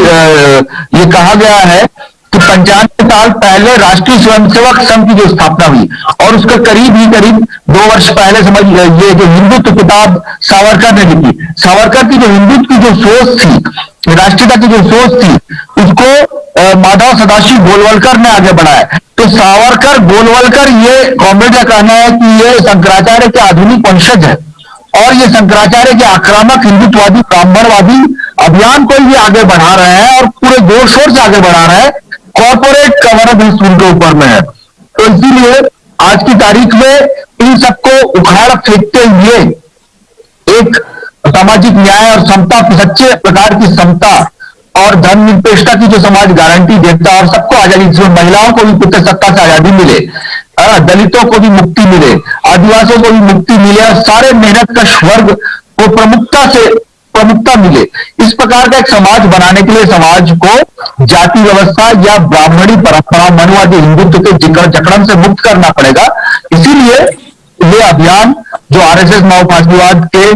ये कहा गया है कि पंचानवे साल पहले राष्ट्रीय स्वयंसेवक संघ की जो स्थापना हुई, और उसके करीब ही करीब दो वर्ष पहले समझ ये जो हिंदुत्व किताब सावरकर ने लिखी, सावरकर की जो हिंदुत्व की जो सोच थी राष्ट्रीयता की जो सोच थी, उसको माधव सदाशिव गोलवलकर ने आगे बढ़ाया। तो सावरकर, गोलवलकर, ये कॉमरेड का कहना है कि ये शंकराचार्य के आधुनिक वंशज है, और ये शंकराचार्य के आक्रामक हिंदुत्ववादी, ब्राह्मणवादी अभियान को भी आगे बढ़ा रहे हैं, और पूरे ज़ोर शोर से आगे बढ़ा रहे हैं कॉर्पोरेट कवर भी उनके ऊपर में है। तो इसीलिए आज की तारीख में इन सबको उखाड़ फेंकते हुए एक सामाजिक न्याय और समता सच्चे प्रकार की समता और धर्मनिरपेक्षता की जो समाज गारंटी देता है और सबको आज़ादी, जिसमें महिलाओं को भी पुत्र सत्ता से आज़ादी मिले दलितों को भी मुक्ति मिले, आदिवासियों को भी मुक्ति मिले और सारे मेहनत का वर्ग को प्रमुखता से प्रमुखता मिले। इस प्रकार का एक समाज बनाने के लिए समाज को जाति व्यवस्था या ब्राह्मणी परंपरा, मनुवादी, हिंदुत्व के जकड़न से मुक्त करना पड़ेगा। इसीलिए ये अभियान जो आरएसएस माओवादीवाद के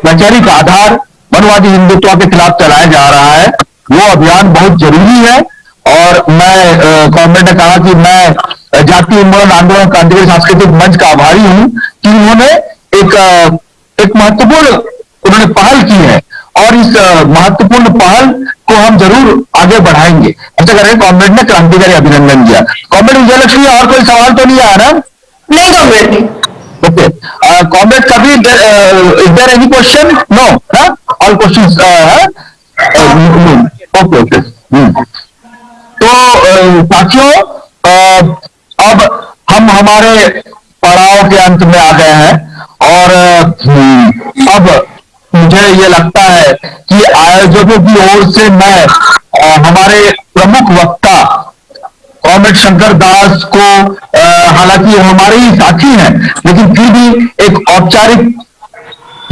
वैचारिक आधार, मनुवादी, हिंदुत्व के खिलाफ चलाया जा रहा है, वो अभियान बहुत ज़रूरी है। और मैं गवर्नमेंट ने कहा कि मैं जाति उन्मूलन आंदोलन क्रांतिकारी सांस्कृतिक मंच का आभारी हूँ कि उन्होंने एक एक महत्वपूर्ण उन्होंने पहल की है और इस महत्वपूर्ण पहल को हम ज़रूर आगे बढ़ाएँगे। ऐसा करेंगे कॉमरेड ने क्रांतिकारी अभिनंदन किया कॉमरेड विजयलक्ष्मी और कोई सवाल तो नहीं आया ना? नहीं कॉमरेड नहीं ओके। कॉमरेड कभी is there any question no? All question okay okay. तो साथियों अब हम हमारे पड़ाव के अंत में आ गए हैं और अब मुझे ये लगता है कि आयोजकों की ओर से मैं आ, हमारे प्रमुख वक्ता कॉमेड शंकर दास को हालाँकि हमारे ही साथी हैं लेकिन फिर भी एक औपचारिक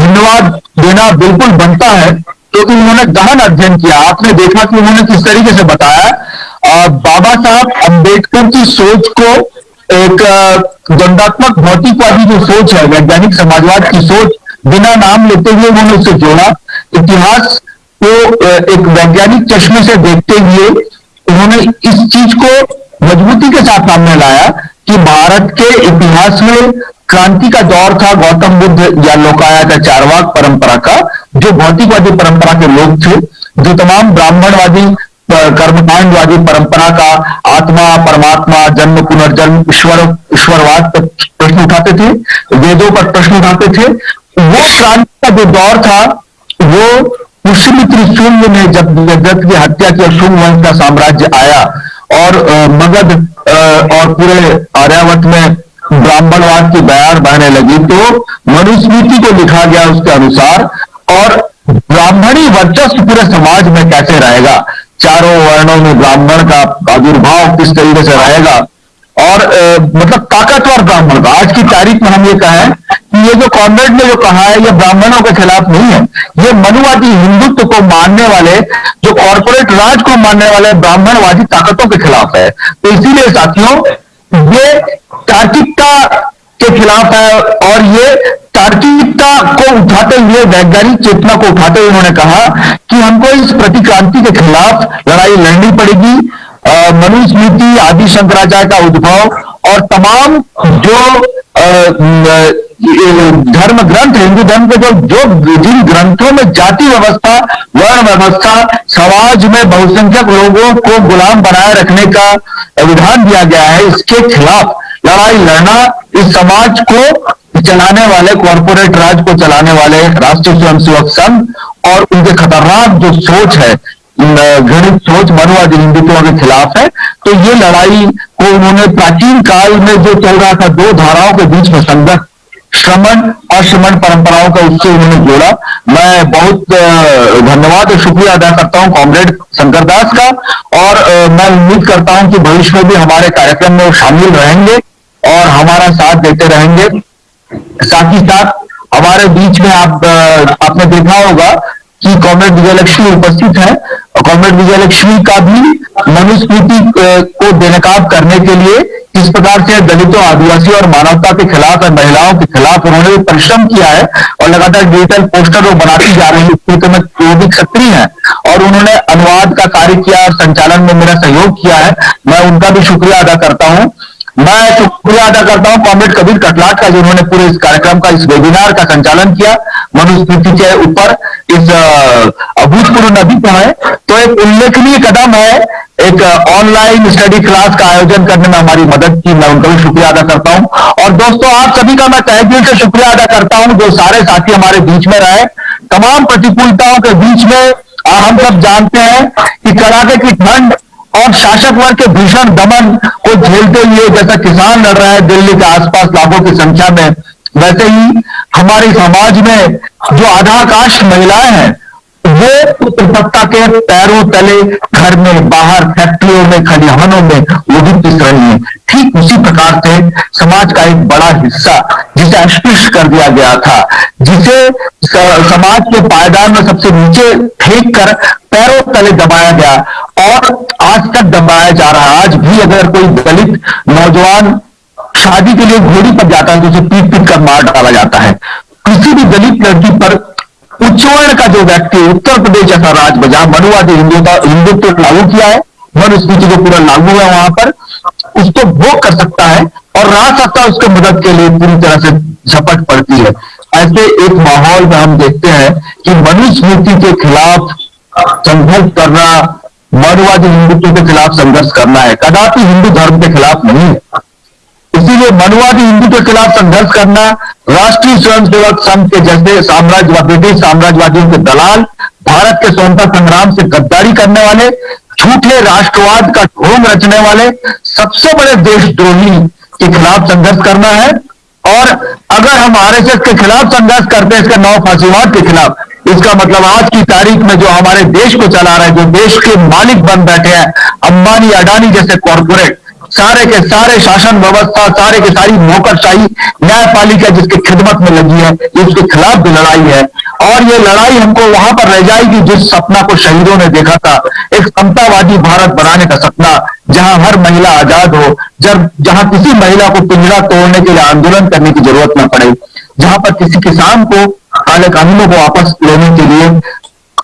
धन्यवाद देना बिल्कुल बनता है क्योंकि तो उन्होंने गहन अध्ययन किया। आपने देखा कि उन्होंने किस तरीके से बताया। बाबा साहब अंबेडकर की सोच को एक दंडात्मक भौतिकवादी जो सोच है, वैज्ञानिक समाजवाद की सोच, बिना नाम लेते हुए उन्होंने उसे जोड़ा। इतिहास को एक वैज्ञानिक चश्मे से देखते हुए उन्होंने इस चीज़ को मजबूती के साथ सामने लाया कि भारत के इतिहास में क्रांति का दौर था, गौतम बुद्ध या लोकायत या चारवाक परंपरा का, जो भौतिकवादी परंपरा के लोग थे, जो तमाम ब्राह्मणवादी कर्मकांडवादी परंपरा का आत्मा, परमात्मा, जन्म, पुनर्जन्म ईश्वर, ईश्वरवाद पर प्रश्न उठाते थे, वेदों पर प्रश्न उठाते थे। वो क्रांति का जो दौर था, वो पुष्यमित्र शून्य ने जब जगत की हत्या की शुंग वंश का साम्राज्य आया और मगध और पूरे आर्यावत में ब्राह्मणवाद की बयान बहने लगी तो मनुस्मृति को लिखा गया उसके अनुसार, और ब्राह्मणी वर्चस्व पूरे समाज में कैसे रहेगा? चारों वर्णों में ब्राह्मण का आविर्भाव किस तरीके से रहेगा? और आ, मतलब ताकतवर ब्राह्मण का। आज की तारीख में हम ये कहें कि ये जो कॉन्वेंट ने जो कहा है ये ब्राह्मणों के खिलाफ नहीं है। ये मनुवादी हिंदुत्व को मानने वाले जो कॉरपोरेट राज को मानने वाले ब्राह्मणवादी ताकतों के खिलाफ है। तो इसीलिए साथियों ये तार्किकता के खिलाफ है और ये तार्किकता को उठाते हुए, वैज्ञानिक चेतना को उठाते हुए उन्होंने कहा कि हमको इस प्रतिक्रांति के खिलाफ लड़ाई लड़नी पड़ेगी। मनुस्मृति, आदि शंकराचार्य का उद्भव और तमाम जो धर्म ग्रंथ, हिंदू धर्म के जो जो जिन ग्रंथों में जाति व्यवस्था, वर्ण व्यवस्था, समाज में बहुसंख्यक लोगों को गुलाम बनाए रखने का विधान दिया गया है, इसके खिलाफ लड़ाई लड़ना इस समाज को चलाने वाले कॉरपोरेट राज को चलाने वाले राष्ट्रीय स्वयंसेवक संघ और उनके खतरनाक जो सोच है घृणित सोच मनुवादी हिंदुत्व के खिलाफ है तो ये लड़ाई को उन्होंने प्राचीन काल में जो चल रहा था, दो धाराओं के बीच में संघर्ष, श्रमण और श्रमण परंपराओं का उससे उन्होंने जोड़ा। मैं बहुत धन्यवाद और शुक्रिया अदा करता हूँ कॉमरेड शंकर दास का और मैं उम्मीद करता हूँ कि भविष्य में भी हमारे कार्यक्रम में शामिल रहेंगे। और हमारा साथ देते रहेंगे। साथ ही साथ हमारे बीच में आप आपने देखा होगा कि कॉमरेड विजयलक्ष्मी उपस्थित है। कॉमरेड विजयलक्ष्मी का भी मनुस्मृति को बेनकाब करने के लिए किस प्रकार से दलितों आदिवासी और मानवता के खिलाफ और महिलाओं के खिलाफ उन्होंने परिश्रम किया है और लगातार डिजिटल पोस्टर वो बनाती जा रही है तो मैं वो भी सक्रिय है। और उन्होंने अनुवाद का कार्य किया और संचालन में मेरा सहयोग किया है। मैं उनका भी शुक्रिया अदा करता हूँ। मैं शुक्रिया अदा करता हूँ कॉमरेड कबीर कटलाट का जिन्होंने पूरे इस कार्यक्रम का, इस वेबिनार का संचालन किया मनुस्मृति के ऊपर इस अभूतपूर्व नदी पर है। तो एक उल्लेखनीय कदम है, एक ऑनलाइन स्टडी क्लास का आयोजन करने में हमारी मदद की। मैं उनका भी शुक्रिया अदा करता हूँ। और दोस्तों, आप सभी का मैं तहे दिल से शुक्रिया अदा करता हूँ, जो सारे साथी हमारे बीच में रहे। तमाम प्रतिकूलताओं के बीच में हम सब जानते हैं कि कड़ाके की ठंड और शासक वर्ग के भीषण दमन को झेलते हुए जैसा किसान लड़ रहा है दिल्ली के आसपास लाखों की संख्या में, वैसे ही हमारे समाज में जो आधाकाश महिलाएँ हैं वो पुत्र सत्ता के पैरों तले घर में, बाहर फैक्ट्रियों में, खलिहानों में वो भी पिस रही है। ठीक उसी प्रकार से समाज का एक बड़ा हिस्सा, जिसे अस्पृश्य कर दिया गया था, जिसे समाज के पायदान में सबसे नीचे फेंक कर पैरों तले दबाया गया और आज तक दबाया जा रहा है। आज भी अगर कोई दलित नौजवान शादी के लिए घोड़ी पर जाता है तो उसे पीट पीट कर मार डाला जाता है। किसी भी दलित लड़की पर उच्चवर्ण का जो व्यक्ति उत्तर प्रदेश जैसा राज्य जहाँ मनुवादी हिंदुत्व हिंदुत्व लागू किया है मनुस्मृति जो पूरा लागू है वहाँ पर उसको भोग कर सकता है और राजसत्ता उसके मदद के लिए पूरी तरह से झपट पड़ती है। ऐसे एक माहौल में हम देखते हैं कि मनुस्मृति के खिलाफ संघर्ष करना मनुवादी हिंदुत्व के खिलाफ संघर्ष करना है। कदापि हिंदू धर्म के खिलाफ नहीं है। इसीलिए मनुवादी हिंदू के खिलाफ संघर्ष करना, राष्ट्रीय स्वयंसेवक संघ के जैसे साम्राज्यवाद, ब्रिटिश साम्राज्यवादियों के दलाल, भारत के स्वतंत्रता संग्राम से गद्दारी करने वाले, झूठे राष्ट्रवाद का ढोंग रचने वाले, सबसे बड़े देशद्रोही के खिलाफ संघर्ष करना है। और अगर हम आरएसएस के खिलाफ संघर्ष करते हैं, इसके नौ फांसीवाद के खिलाफ, इसका मतलब आज की तारीख में जो हमारे देश को चला रहे हैं, जो देश के मालिक बन बैठे हैं, अंबानी, अडानी जैसे कॉरपोरेट सारे के सारे शासन व्यवस्था, सारे के सारी नौकरशाही न्यायपालिका जिसकी खिदमत में लगी है ये उसके खिलाफ भी लड़ाई है। और ये लड़ाई हमको वहाँ पर रह जाएगी जिस सपना को शहीदों ने देखा था, एक समतावादी भारत बनाने का सपना, जहाँ हर महिला आज़ाद हो, जब, जहाँ किसी महिला को पिंजरा तोड़ने के लिए आंदोलन करने की ज़रूरत न पड़े, जहाँ पर किसी किसान को काले कानूनों को वापस लेने के लिए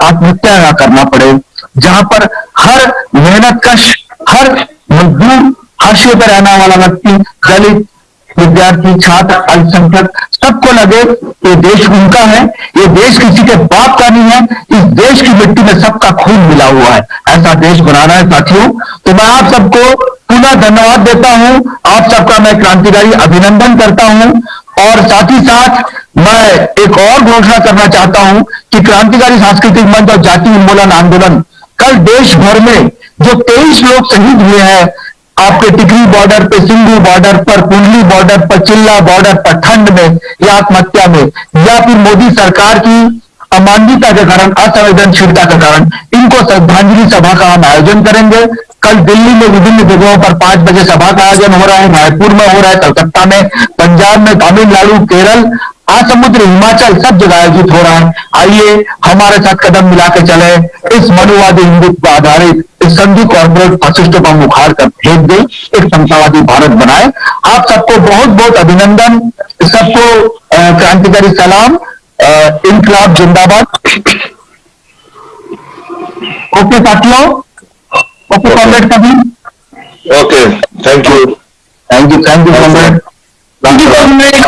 आत्महत्या न करना पड़े, जहाँ पर हर मेहनत कश हर मजदूर हाशिए पर रहने वाला व्यक्ति, दलित, विद्यार्थी, छात्र, अल्पसंख्यक, सबको लगे ये देश उनका है, ये देश किसी के बाप का नहीं है, इस देश की मिट्टी में सबका खून मिला हुआ है। ऐसा देश बनाना है साथियों। तो मैं आप सबको पुनः धन्यवाद देता हूँ। आप सबका मैं क्रांतिकारी अभिनंदन करता हूँ। और साथ ही साथ मैं एक और घोषणा करना चाहता हूँ कि क्रांतिकारी सांस्कृतिक मंच और जाति उन्मूलन आंदोलन कल देश भर में जो तेईस लोग शहीद हुए हैं आपके टिकरी बॉर्डर पे, सिंधु बॉर्डर पर, कुंडली बॉर्डर पर, चिल्ला बॉर्डर पर, ठंड में या आत्महत्या में, या फिर मोदी सरकार की अमानवीयता के कारण, असंवेदनशीलता के कारण, इनको श्रद्धांजलि सभा का हम आयोजन करेंगे। कल दिल्ली में विभिन्न जगहों पर पाँच बजे सभा का आयोजन हो रहा है, रायपुर में हो रहा है, कलकत्ता में, पंजाब में तमिलनाडु, केरल, आसमुद्र, हिमाचल सब जगह आयोजित हो रहा है। आइए, हमारे साथ कदम मिला के चले इस मनुवादी हिंदुत्व आधारित संधि कॉर्पोरेट फासिस्टों का मुखार कर भेज दे एक समतावादी भारत बनाए। आप सबको बहुत बहुत अभिनंदन। सबको क्रांतिकारी सलाम। इनकलाब जिंदाबाद। ओके साथियों। ओके कॉम्रेड सभी। Okay thank you thank you thank you comrade. Thank you comrade.